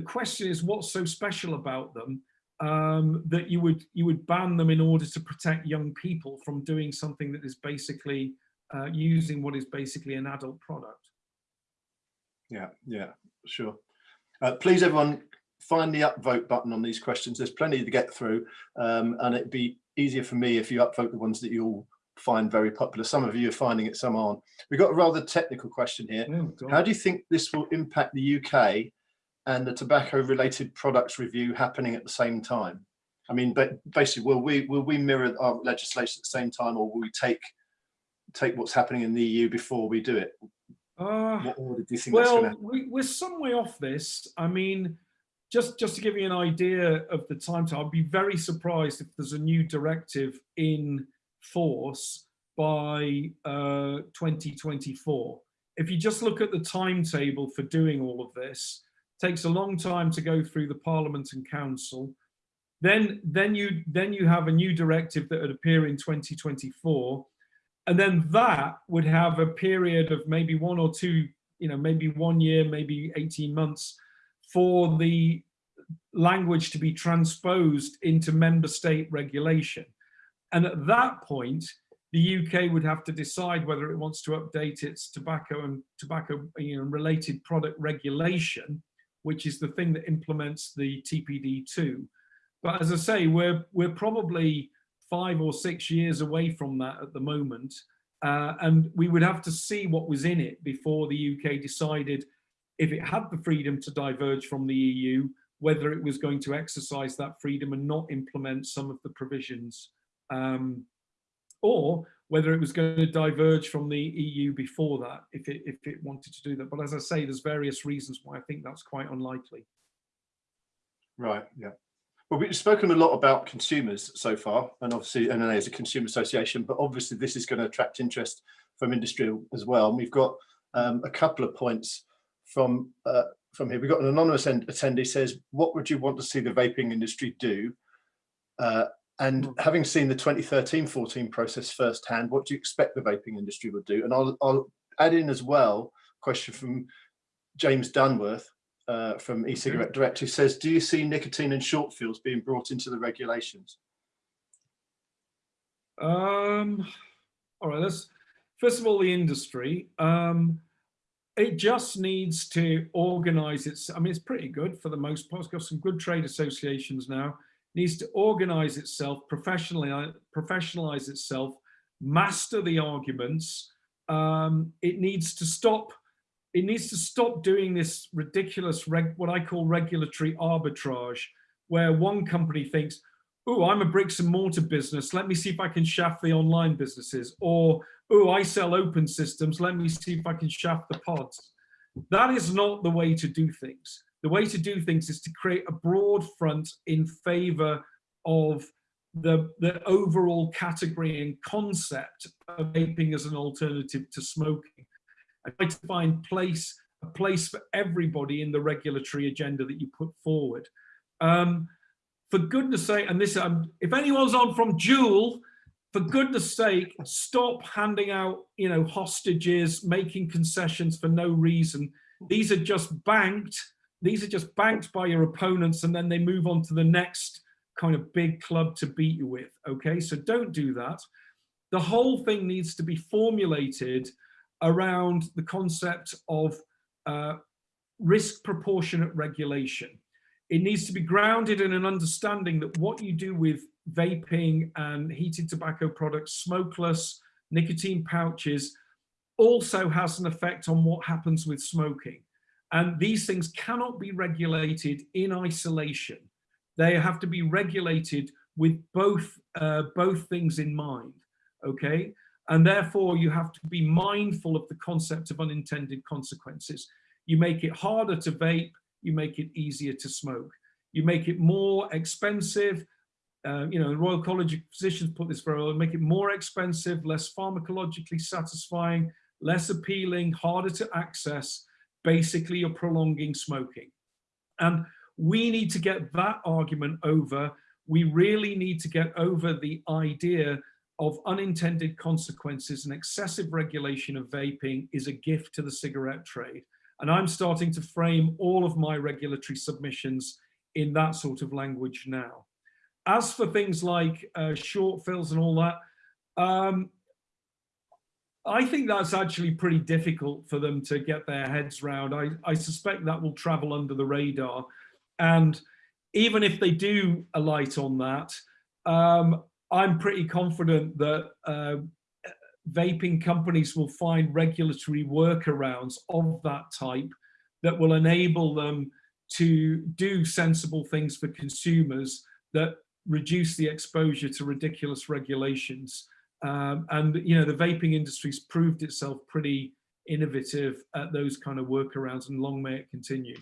the question is what's so special about them um, that you would you would ban them in order to protect young people from doing something that is basically uh, using what is basically an adult product. Yeah, yeah, sure. Uh, please, everyone, find the upvote button on these questions. There's plenty to get through, um, and it'd be easier for me if you upvote the ones that you'll find very popular. Some of you are finding it, some aren't. We've got a rather technical question here. Oh, How do you think this will impact the UK and the tobacco related products review happening at the same time? I mean, but basically, will we will we mirror our legislation at the same time, or will we take take what's happening in the EU before we do it? Uh, what order do you think well, we, we're some way off this. I mean, just just to give you an idea of the timetable, I'd be very surprised if there's a new directive in force by uh, 2024. If you just look at the timetable for doing all of this, takes a long time to go through the Parliament and Council. Then, then, you, then you have a new directive that would appear in 2024. And then that would have a period of maybe one or two, you know, maybe one year, maybe 18 months for the language to be transposed into member state regulation. And at that point, the UK would have to decide whether it wants to update its tobacco and tobacco you know, related product regulation which is the thing that implements the TPD2. But as I say, we're, we're probably five or six years away from that at the moment. Uh, and we would have to see what was in it before the UK decided if it had the freedom to diverge from the EU, whether it was going to exercise that freedom and not implement some of the provisions. Um, or whether it was going to diverge from the EU before that, if it, if it wanted to do that. But as I say, there's various reasons why I think that's quite unlikely. Right, yeah. Well, we've spoken a lot about consumers so far, and obviously NNA is a consumer association, but obviously this is going to attract interest from industry as well. And we've got um, a couple of points from uh, from here. We've got an anonymous attendee says, what would you want to see the vaping industry do? Uh, and hmm. having seen the 2013-14 process firsthand, what do you expect the vaping industry will do? And I'll, I'll add in as well a question from James Dunworth uh, from e-cigarette direct who says, do you see nicotine and short fills being brought into the regulations? Um, all right, let's, first of all, the industry. Um, it just needs to organize its, I mean, it's pretty good for the most part. It's got some good trade associations now needs to organize itself, professionally, professionalize itself, master the arguments. Um, it needs to stop. It needs to stop doing this ridiculous, what I call regulatory arbitrage, where one company thinks, oh, I'm a bricks and mortar business. Let me see if I can shaft the online businesses. Or, oh, I sell open systems. Let me see if I can shaft the pods. That is not the way to do things. The way to do things is to create a broad front in favor of the, the overall category and concept of vaping as an alternative to smoking. I try to find place a place for everybody in the regulatory agenda that you put forward. Um, for goodness sake, and this, um, if anyone's on from Juul, for goodness sake, stop handing out, you know, hostages, making concessions for no reason. These are just banked these are just banked by your opponents and then they move on to the next kind of big club to beat you with. Okay, so don't do that. The whole thing needs to be formulated around the concept of uh, risk proportionate regulation. It needs to be grounded in an understanding that what you do with vaping and heated tobacco products, smokeless, nicotine pouches, also has an effect on what happens with smoking. And these things cannot be regulated in isolation. They have to be regulated with both, uh, both things in mind, okay? And therefore you have to be mindful of the concept of unintended consequences. You make it harder to vape, you make it easier to smoke. You make it more expensive, uh, you know, the Royal College of Physicians put this very well, make it more expensive, less pharmacologically satisfying, less appealing, harder to access. Basically, you're prolonging smoking. And we need to get that argument over. We really need to get over the idea of unintended consequences and excessive regulation of vaping is a gift to the cigarette trade. And I'm starting to frame all of my regulatory submissions in that sort of language now. As for things like uh, short fills and all that, um, I think that's actually pretty difficult for them to get their heads round. I, I suspect that will travel under the radar. And even if they do alight on that, um, I'm pretty confident that uh, vaping companies will find regulatory workarounds of that type that will enable them to do sensible things for consumers that reduce the exposure to ridiculous regulations. Um, and, you know, the vaping industry's proved itself pretty innovative at those kind of workarounds and long may it continue.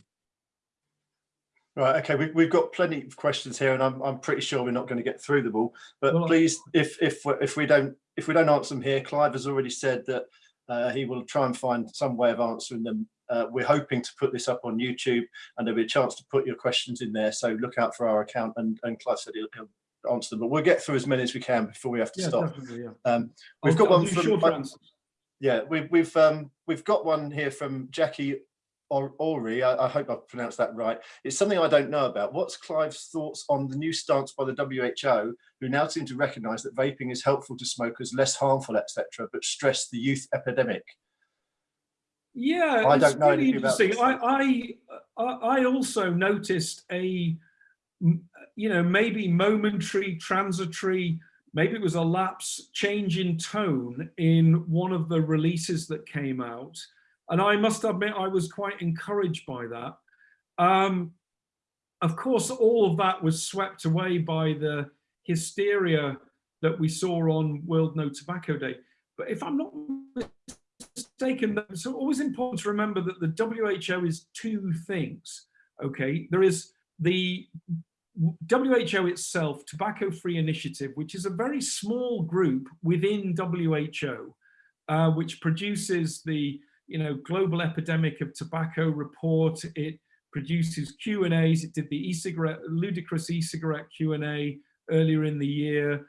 Right, okay, we, we've got plenty of questions here and I'm, I'm pretty sure we're not going to get through them all, but well, please, if, if, if we don't if we don't answer them here, Clive has already said that uh, he will try and find some way of answering them. Uh, we're hoping to put this up on YouTube and there'll be a chance to put your questions in there. So look out for our account and, and Clive said he'll, he'll answer them, but we'll get through as many as we can before we have to yeah, stop. Yeah. Um, we've I'll, got I'll one from, yeah, we've, we've, um, we've got one here from Jackie or Ori, I, I, hope I've pronounced that right. It's something I don't know about. What's Clive's thoughts on the new stance by the WHO, who now seem to recognise that vaping is helpful to smokers, less harmful, etc., but stress the youth epidemic? Yeah, I don't know really about I, I, I also noticed a, you know, maybe momentary, transitory, maybe it was a lapse change in tone in one of the releases that came out and I must admit, I was quite encouraged by that. Um, of course, all of that was swept away by the hysteria that we saw on World No Tobacco Day. But if I'm not mistaken, it's always important to remember that the WHO is two things, okay? There is the WHO itself, Tobacco Free Initiative, which is a very small group within WHO, uh, which produces the you know, global epidemic of tobacco report. It produces Q&As. It did the e-cigarette, ludicrous e-cigarette Q&A earlier in the year.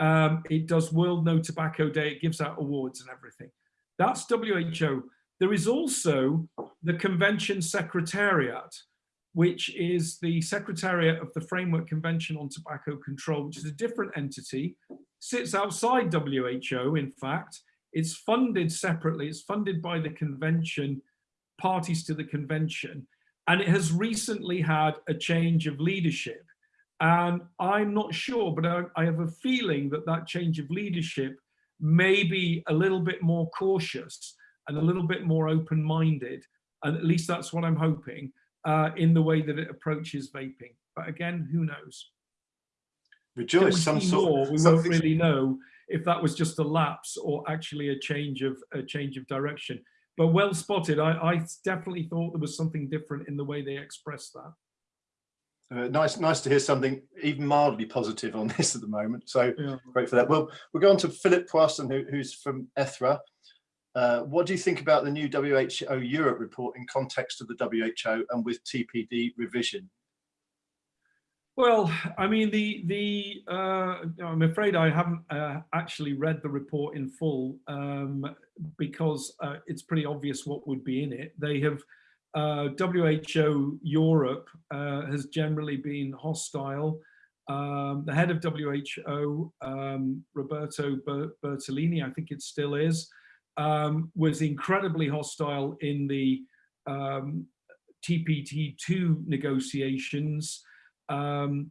Um, it does World No Tobacco Day. It gives out awards and everything. That's WHO. There is also the Convention Secretariat, which is the Secretariat of the Framework Convention on Tobacco Control, which is a different entity, sits outside WHO, in fact, it's funded separately. It's funded by the convention, parties to the convention. And it has recently had a change of leadership. And I'm not sure, but I, I have a feeling that that change of leadership may be a little bit more cautious and a little bit more open-minded. And at least that's what I'm hoping uh, in the way that it approaches vaping. But again, who knows? Rejoice, some sort. More, we won't really know if that was just a lapse or actually a change of a change of direction. But well spotted. I, I definitely thought there was something different in the way they expressed that. Uh, nice, nice to hear something even mildly positive on this at the moment. So yeah. great for that. Well, we'll go on to Philip Poirson, who, who's from ETHRA. Uh, what do you think about the new WHO Europe report in context of the WHO and with TPD revision? Well, I mean, the the uh, I'm afraid I haven't uh, actually read the report in full um, because uh, it's pretty obvious what would be in it. They have WHO uh, Europe uh, has generally been hostile. Um, the head of WHO, um, Roberto Bertollini, I think it still is, um, was incredibly hostile in the um, TPD2 negotiations. Um,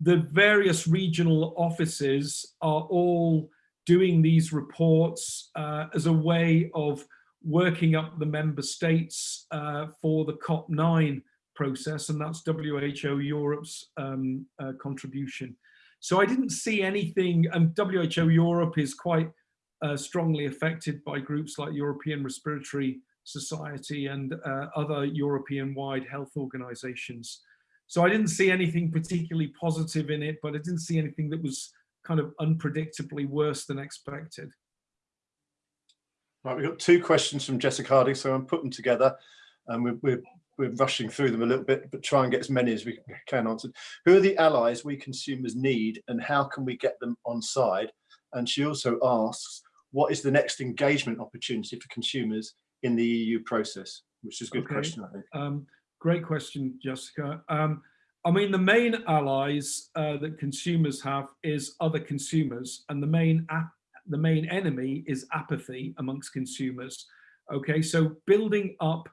the various regional offices are all doing these reports uh, as a way of working up the member states uh, for the COP9 process, and that's WHO Europe's um, uh, contribution. So I didn't see anything, and WHO Europe is quite uh, strongly affected by groups like European Respiratory Society and uh, other European-wide health organizations. So I didn't see anything particularly positive in it, but I didn't see anything that was kind of unpredictably worse than expected. Right, we've got two questions from Jessica Harding, so I'm putting them together and we're, we're, we're rushing through them a little bit, but try and get as many as we can answered. Who are the allies we consumers need and how can we get them on side? And she also asks, what is the next engagement opportunity for consumers in the EU process? Which is a good okay. question, I think. Um, great question, Jessica. Um, I mean, the main allies uh, that consumers have is other consumers, and the main the main enemy is apathy amongst consumers. Okay, so building up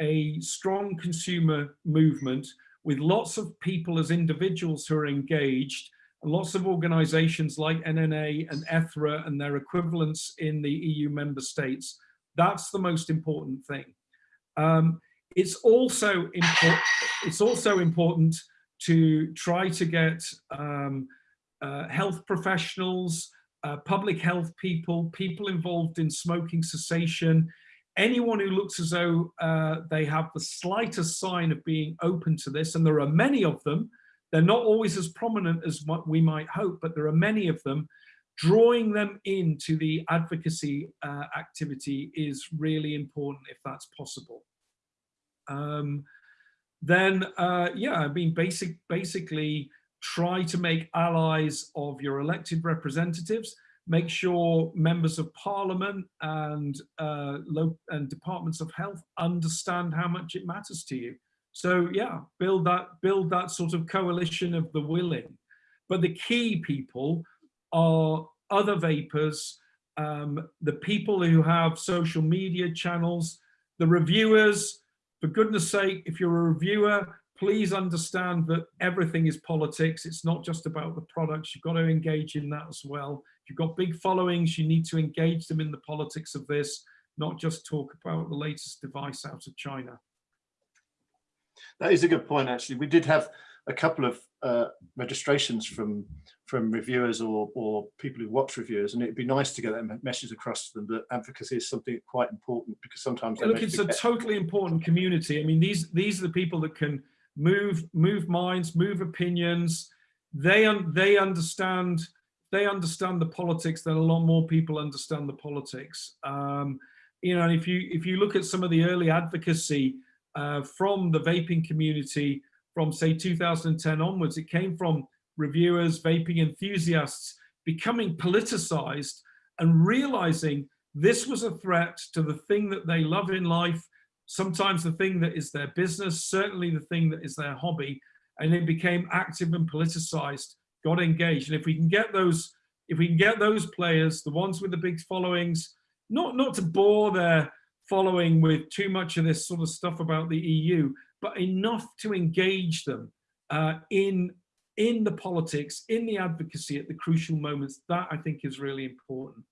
a strong consumer movement with lots of people as individuals who are engaged lots of organizations like NNA and ETHRA and their equivalents in the EU member states. That's the most important thing. Um, it's also important. It's also important to try to get um, uh, health professionals, uh, public health people, people involved in smoking cessation, anyone who looks as though uh, they have the slightest sign of being open to this, and there are many of them, they're not always as prominent as what we might hope, but there are many of them, drawing them into the advocacy uh, activity is really important if that's possible. Um, then, uh, yeah, I mean, basic, basically try to make allies of your elected representatives, make sure members of parliament and, uh, and departments of health understand how much it matters to you. So yeah, build that, build that sort of coalition of the willing. But the key people are other vapers, um, the people who have social media channels, the reviewers, for goodness sake, if you're a reviewer, please understand that everything is politics. It's not just about the products. You've got to engage in that as well. If you've got big followings, you need to engage them in the politics of this, not just talk about the latest device out of China. That is a good point, actually. We did have a couple of uh, registrations from from reviewers or, or people who watch reviewers, and it'd be nice to get that message across to them that advocacy is something quite important because sometimes look, it's a totally important community. I mean, these these are the people that can move move minds, move opinions. They un they understand they understand the politics that a lot more people understand the politics. Um, you know, if you if you look at some of the early advocacy uh, from the vaping community from say 2010 onwards, it came from reviewers, vaping enthusiasts becoming politicized and realizing this was a threat to the thing that they love in life sometimes the thing that is their business, certainly the thing that is their hobby, and it became active and politicized, got engaged. And if we can get those, if we can get those players, the ones with the big followings, not, not to bore their following with too much of this sort of stuff about the EU, but enough to engage them uh, in, in the politics, in the advocacy at the crucial moments, that I think is really important.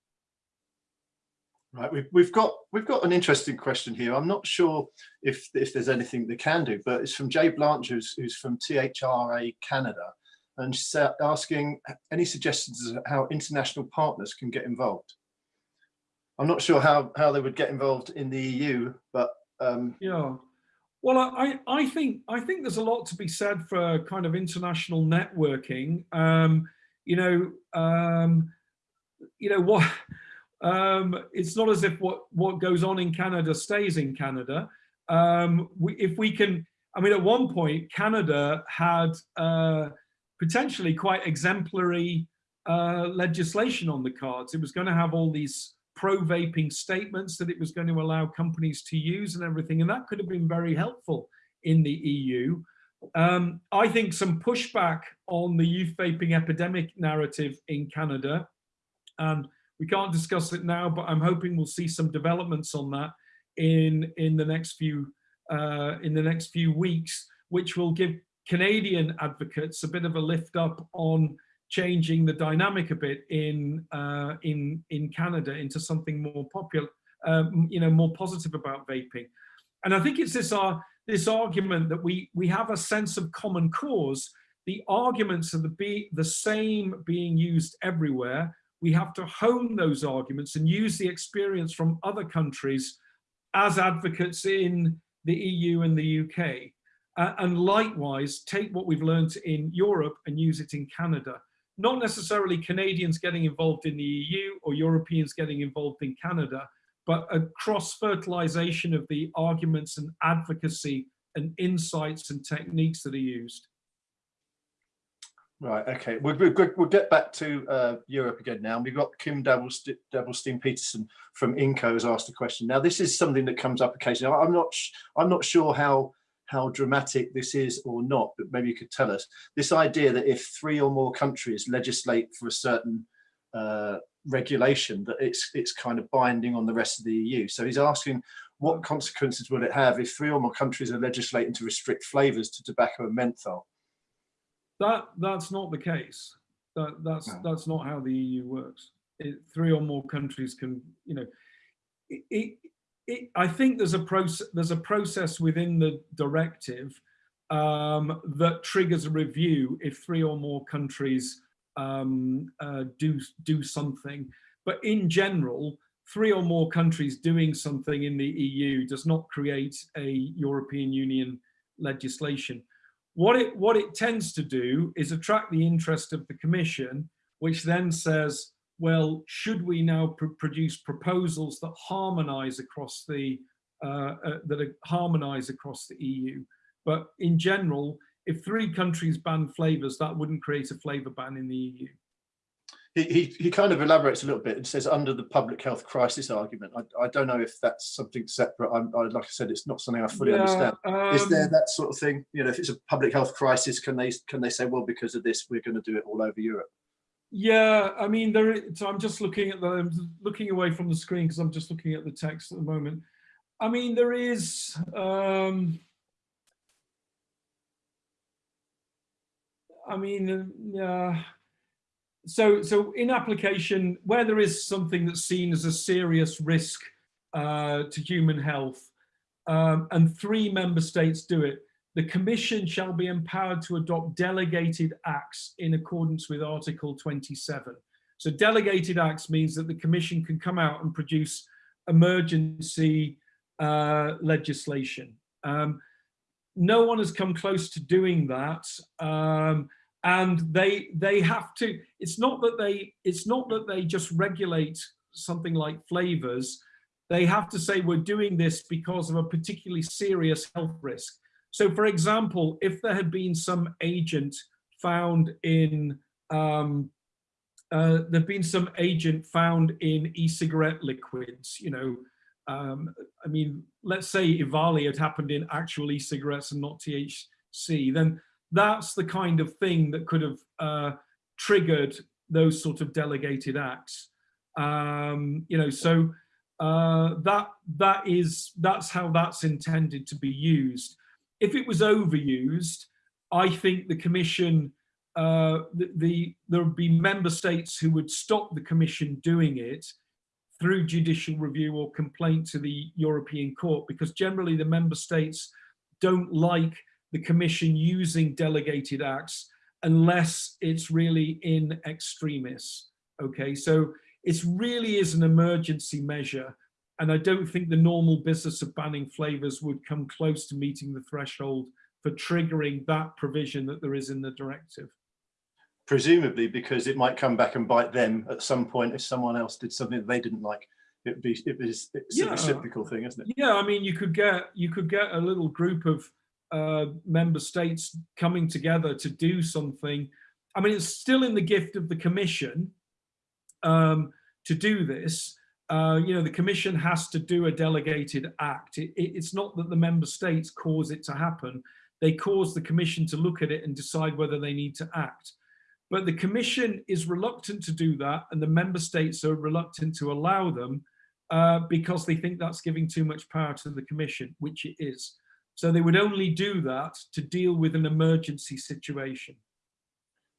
Right, we've, we've got we've got an interesting question here. I'm not sure if if there's anything they can do, but it's from Jay Blanche, who's, who's from THRA Canada, and she's asking any suggestions of how international partners can get involved. I'm not sure how how they would get involved in the EU, but um, yeah. Well, I, I think I think there's a lot to be said for kind of international networking. Um, you know, um, you know what um, it's not as if what, what goes on in Canada stays in Canada. Um, we, if we can, I mean, at one point, Canada had uh, potentially quite exemplary uh, legislation on the cards. It was going to have all these pro-vaping statements that it was going to allow companies to use and everything, and that could have been very helpful in the EU. Um, I think some pushback on the youth vaping epidemic narrative in Canada and We can't discuss it now, but I'm hoping we'll see some developments on that in in the next few uh, in the next few weeks, which will give Canadian advocates a bit of a lift up on changing the dynamic a bit in uh, in in Canada into something more popular, um, you know, more positive about vaping. And I think it's this uh, this argument that we we have a sense of common cause. The arguments are the be the same being used everywhere. We have to hone those arguments and use the experience from other countries as advocates in the EU and the UK. Uh, and likewise, take what we've learned in Europe and use it in Canada not necessarily Canadians getting involved in the EU or Europeans getting involved in Canada, but a cross-fertilization of the arguments and advocacy and insights and techniques that are used. Right, okay. We'll, we'll, get back to uh, Europe again now. We've got Kim Dabelstein-Petersen from INNCO has asked a question. Now, this is something that comes up occasionally. I'm not, I'm not sure how how dramatic this is or not, but maybe you could tell us. This idea that if three or more countries legislate for a certain uh, regulation, that it's it's kind of binding on the rest of the EU. So he's asking, what consequences will it have if three or more countries are legislating to restrict flavours to tobacco and menthol? That that's not the case. That that's no. that's not how the EU works. It, three or more countries can, you know, it, it, it, I think there's a process there's a process within the directive um, that triggers a review if three or more countries um, uh, do do something. But in general, three or more countries doing something in the EU does not create a European Union legislation. What it what it tends to do is attract the interest of the Commission, which then says, well, should we now pr produce proposals that harmonise across the uh, uh, that are harmonise across the EU? But in general, if three countries ban flavours, that wouldn't create a flavour ban in the EU. He, he, he, kind of elaborates a little bit and says under the public health crisis argument. I, I don't know if that's something separate. I'm, I, like I said, it's not something I fully yeah, understand. Um, Is there um, that sort of thing? You know, if it's a public health crisis, can they can they say, well, because of this, we're going to do it all over Europe? Yeah, I mean, there. So I'm just looking at the, I'm looking away from the screen because I'm just looking at the text at the moment. I mean, there is. Um, I mean, yeah. So, so in application, where there is something that's seen as a serious risk uh, to human health, um, and three member states do it, the Commission shall be empowered to adopt delegated acts in accordance with Article 27. So delegated acts means that the Commission can come out and produce emergency uh, legislation. Um, no one has come close to doing that. Um, and they they have to, it's not that they, it's not that they just regulate something like flavors. They have to say we're doing this because of a particularly serious health risk. So for example, if there had been some agent found in, um, uh, there'd been some agent found in e-cigarette liquids, you know, um, I mean, let's say EVALI had happened in actual e-cigarettes and not THC, then that's the kind of thing that could have uh, triggered those sort of delegated acts. Um, you know, so uh, that that is that's how that's intended to be used if it was overused, I think the commission, uh, the, the, there would be member states who would stop the commission doing it through judicial review or complaint to the European court because generally the member states don't like the commission using delegated acts unless it's really in extremis. Okay, so it really is an emergency measure and I don't think the normal business of banning flavors would come close to meeting the threshold for triggering that provision that there is in the directive. Presumably because it might come back and bite them at some point if someone else did something that they didn't like. It'd be, it was, it's yeah. a reciprocal thing, isn't it? Yeah, I mean, you could get you could get a little group of uh, member states coming together to do something. I mean, it's still in the gift of the Commission um, to do this, uh, you know, the commission has to do a delegated act. It, it, it's not that the member states cause it to happen. They cause the commission to look at it and decide whether they need to act. But the Commission is reluctant to do that, and the member states are reluctant to allow them uh, because they think that's giving too much power to the Commission, which it is. So they would only do that to deal with an emergency situation.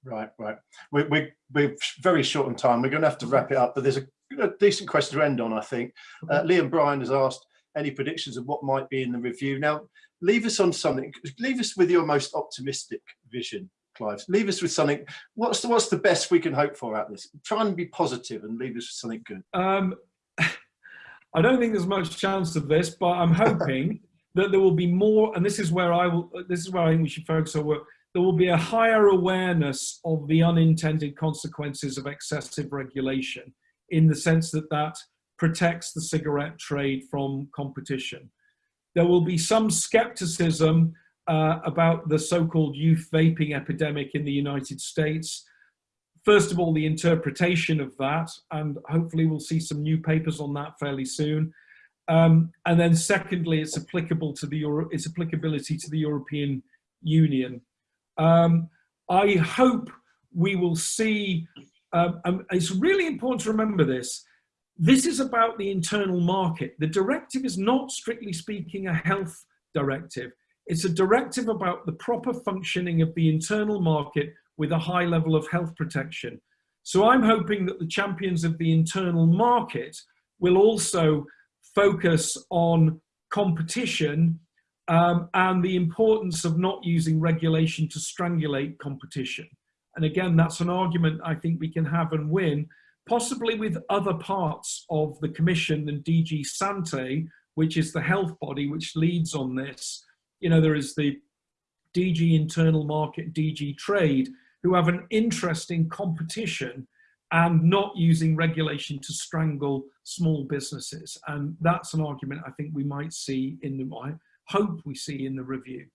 Right, right. We're, we're, we're very short on time. We're going to have to wrap it up, but there's a, a decent question to end on, I think. Uh, Liam Bryan has asked any predictions of what might be in the review. Now, leave us on something, leave us with your most optimistic vision, Clive. Leave us with something. What's the, what's the best we can hope for out of this? Try and be positive and leave us with something good. Um, I don't think there's much chance of this, but I'm hoping that there will be more, and this is where I will, this is where I think we should focus our work, there will be a higher awareness of the unintended consequences of excessive regulation in the sense that that protects the cigarette trade from competition. There will be some skepticism uh, about the so-called youth vaping epidemic in the United States. First of all, the interpretation of that, and hopefully we'll see some new papers on that fairly soon. Um, and then secondly, it's applicable to the Euro its applicability to the European Union. Um, I hope we will see, um, it's really important to remember this, this is about the internal market. The directive is not strictly speaking a health directive. It's a directive about the proper functioning of the internal market with a high level of health protection. So I'm hoping that the champions of the internal market will also focus on competition um, and the importance of not using regulation to strangulate competition. And again, that's an argument I think we can have and win, possibly with other parts of the Commission than DG Sante, which is the health body which leads on this. You know, there is the DG Internal Market, DG Trade, who have an interest in competition and not using regulation to strangle small businesses. And that's an argument I think we might see in the, I hope we see in the review.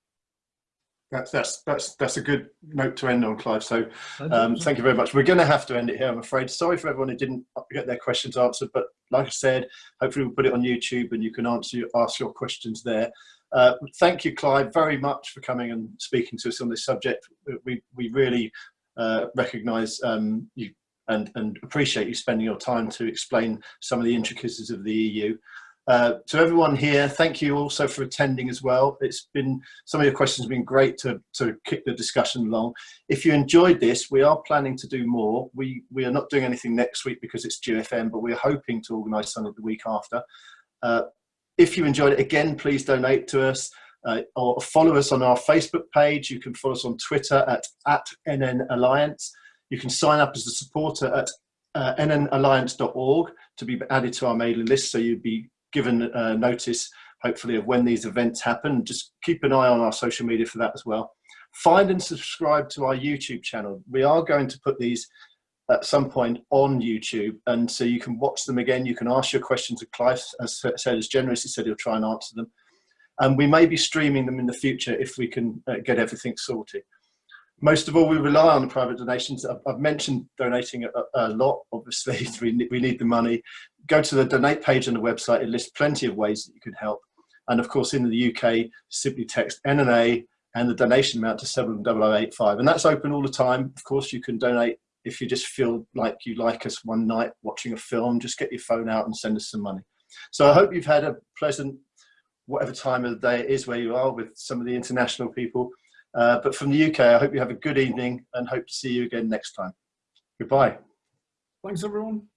That's that's that's that's a good note to end on, Clive. So um, thank you very much. We're going to have to end it here, I'm afraid. Sorry for everyone who didn't get their questions answered, but like I said, hopefully we'll put it on YouTube and you can answer ask your questions there. Uh, thank you, Clive, very much for coming and speaking to us on this subject. We we really uh, recognise um, you and and appreciate you spending your time to explain some of the intricacies of the EU. Uh, to everyone here, thank you also for attending as well. It's been, some of your questions have been great to, to kick the discussion along. If you enjoyed this, we are planning to do more. We, we are not doing anything next week because it's GFN, but we're hoping to organise something the week after. Uh, if you enjoyed it, again, please donate to us. Uh, or follow us on our Facebook page. You can follow us on Twitter at, at NN Alliance. You can sign up as a supporter at uh, nnalliance.org to be added to our mailing list so you'd be given uh, notice, hopefully, of when these events happen. Just keep an eye on our social media for that as well. Find and subscribe to our YouTube channel. We are going to put these at some point on YouTube, and so you can watch them again. You can ask your questions to Clive, as said, as generously said, he'll try and answer them. And we may be streaming them in the future if we can uh, get everything sorted. Most of all, we rely on private donations. I've, I've mentioned donating a, a, lot, obviously, we need, we need the money go to the donate page on the website. It lists plenty of ways that you could help. And of course, in the UK, simply text NNA and the donation amount to 70085. And that's open all the time. Of course, you can donate if you just feel like you like us one night watching a film, just get your phone out and send us some money. So I hope you've had a pleasant, whatever time of the day it is where you are with some of the international people. Uh, but from the UK, I hope you have a good evening and hope to see you again next time. Goodbye. Thanks, everyone.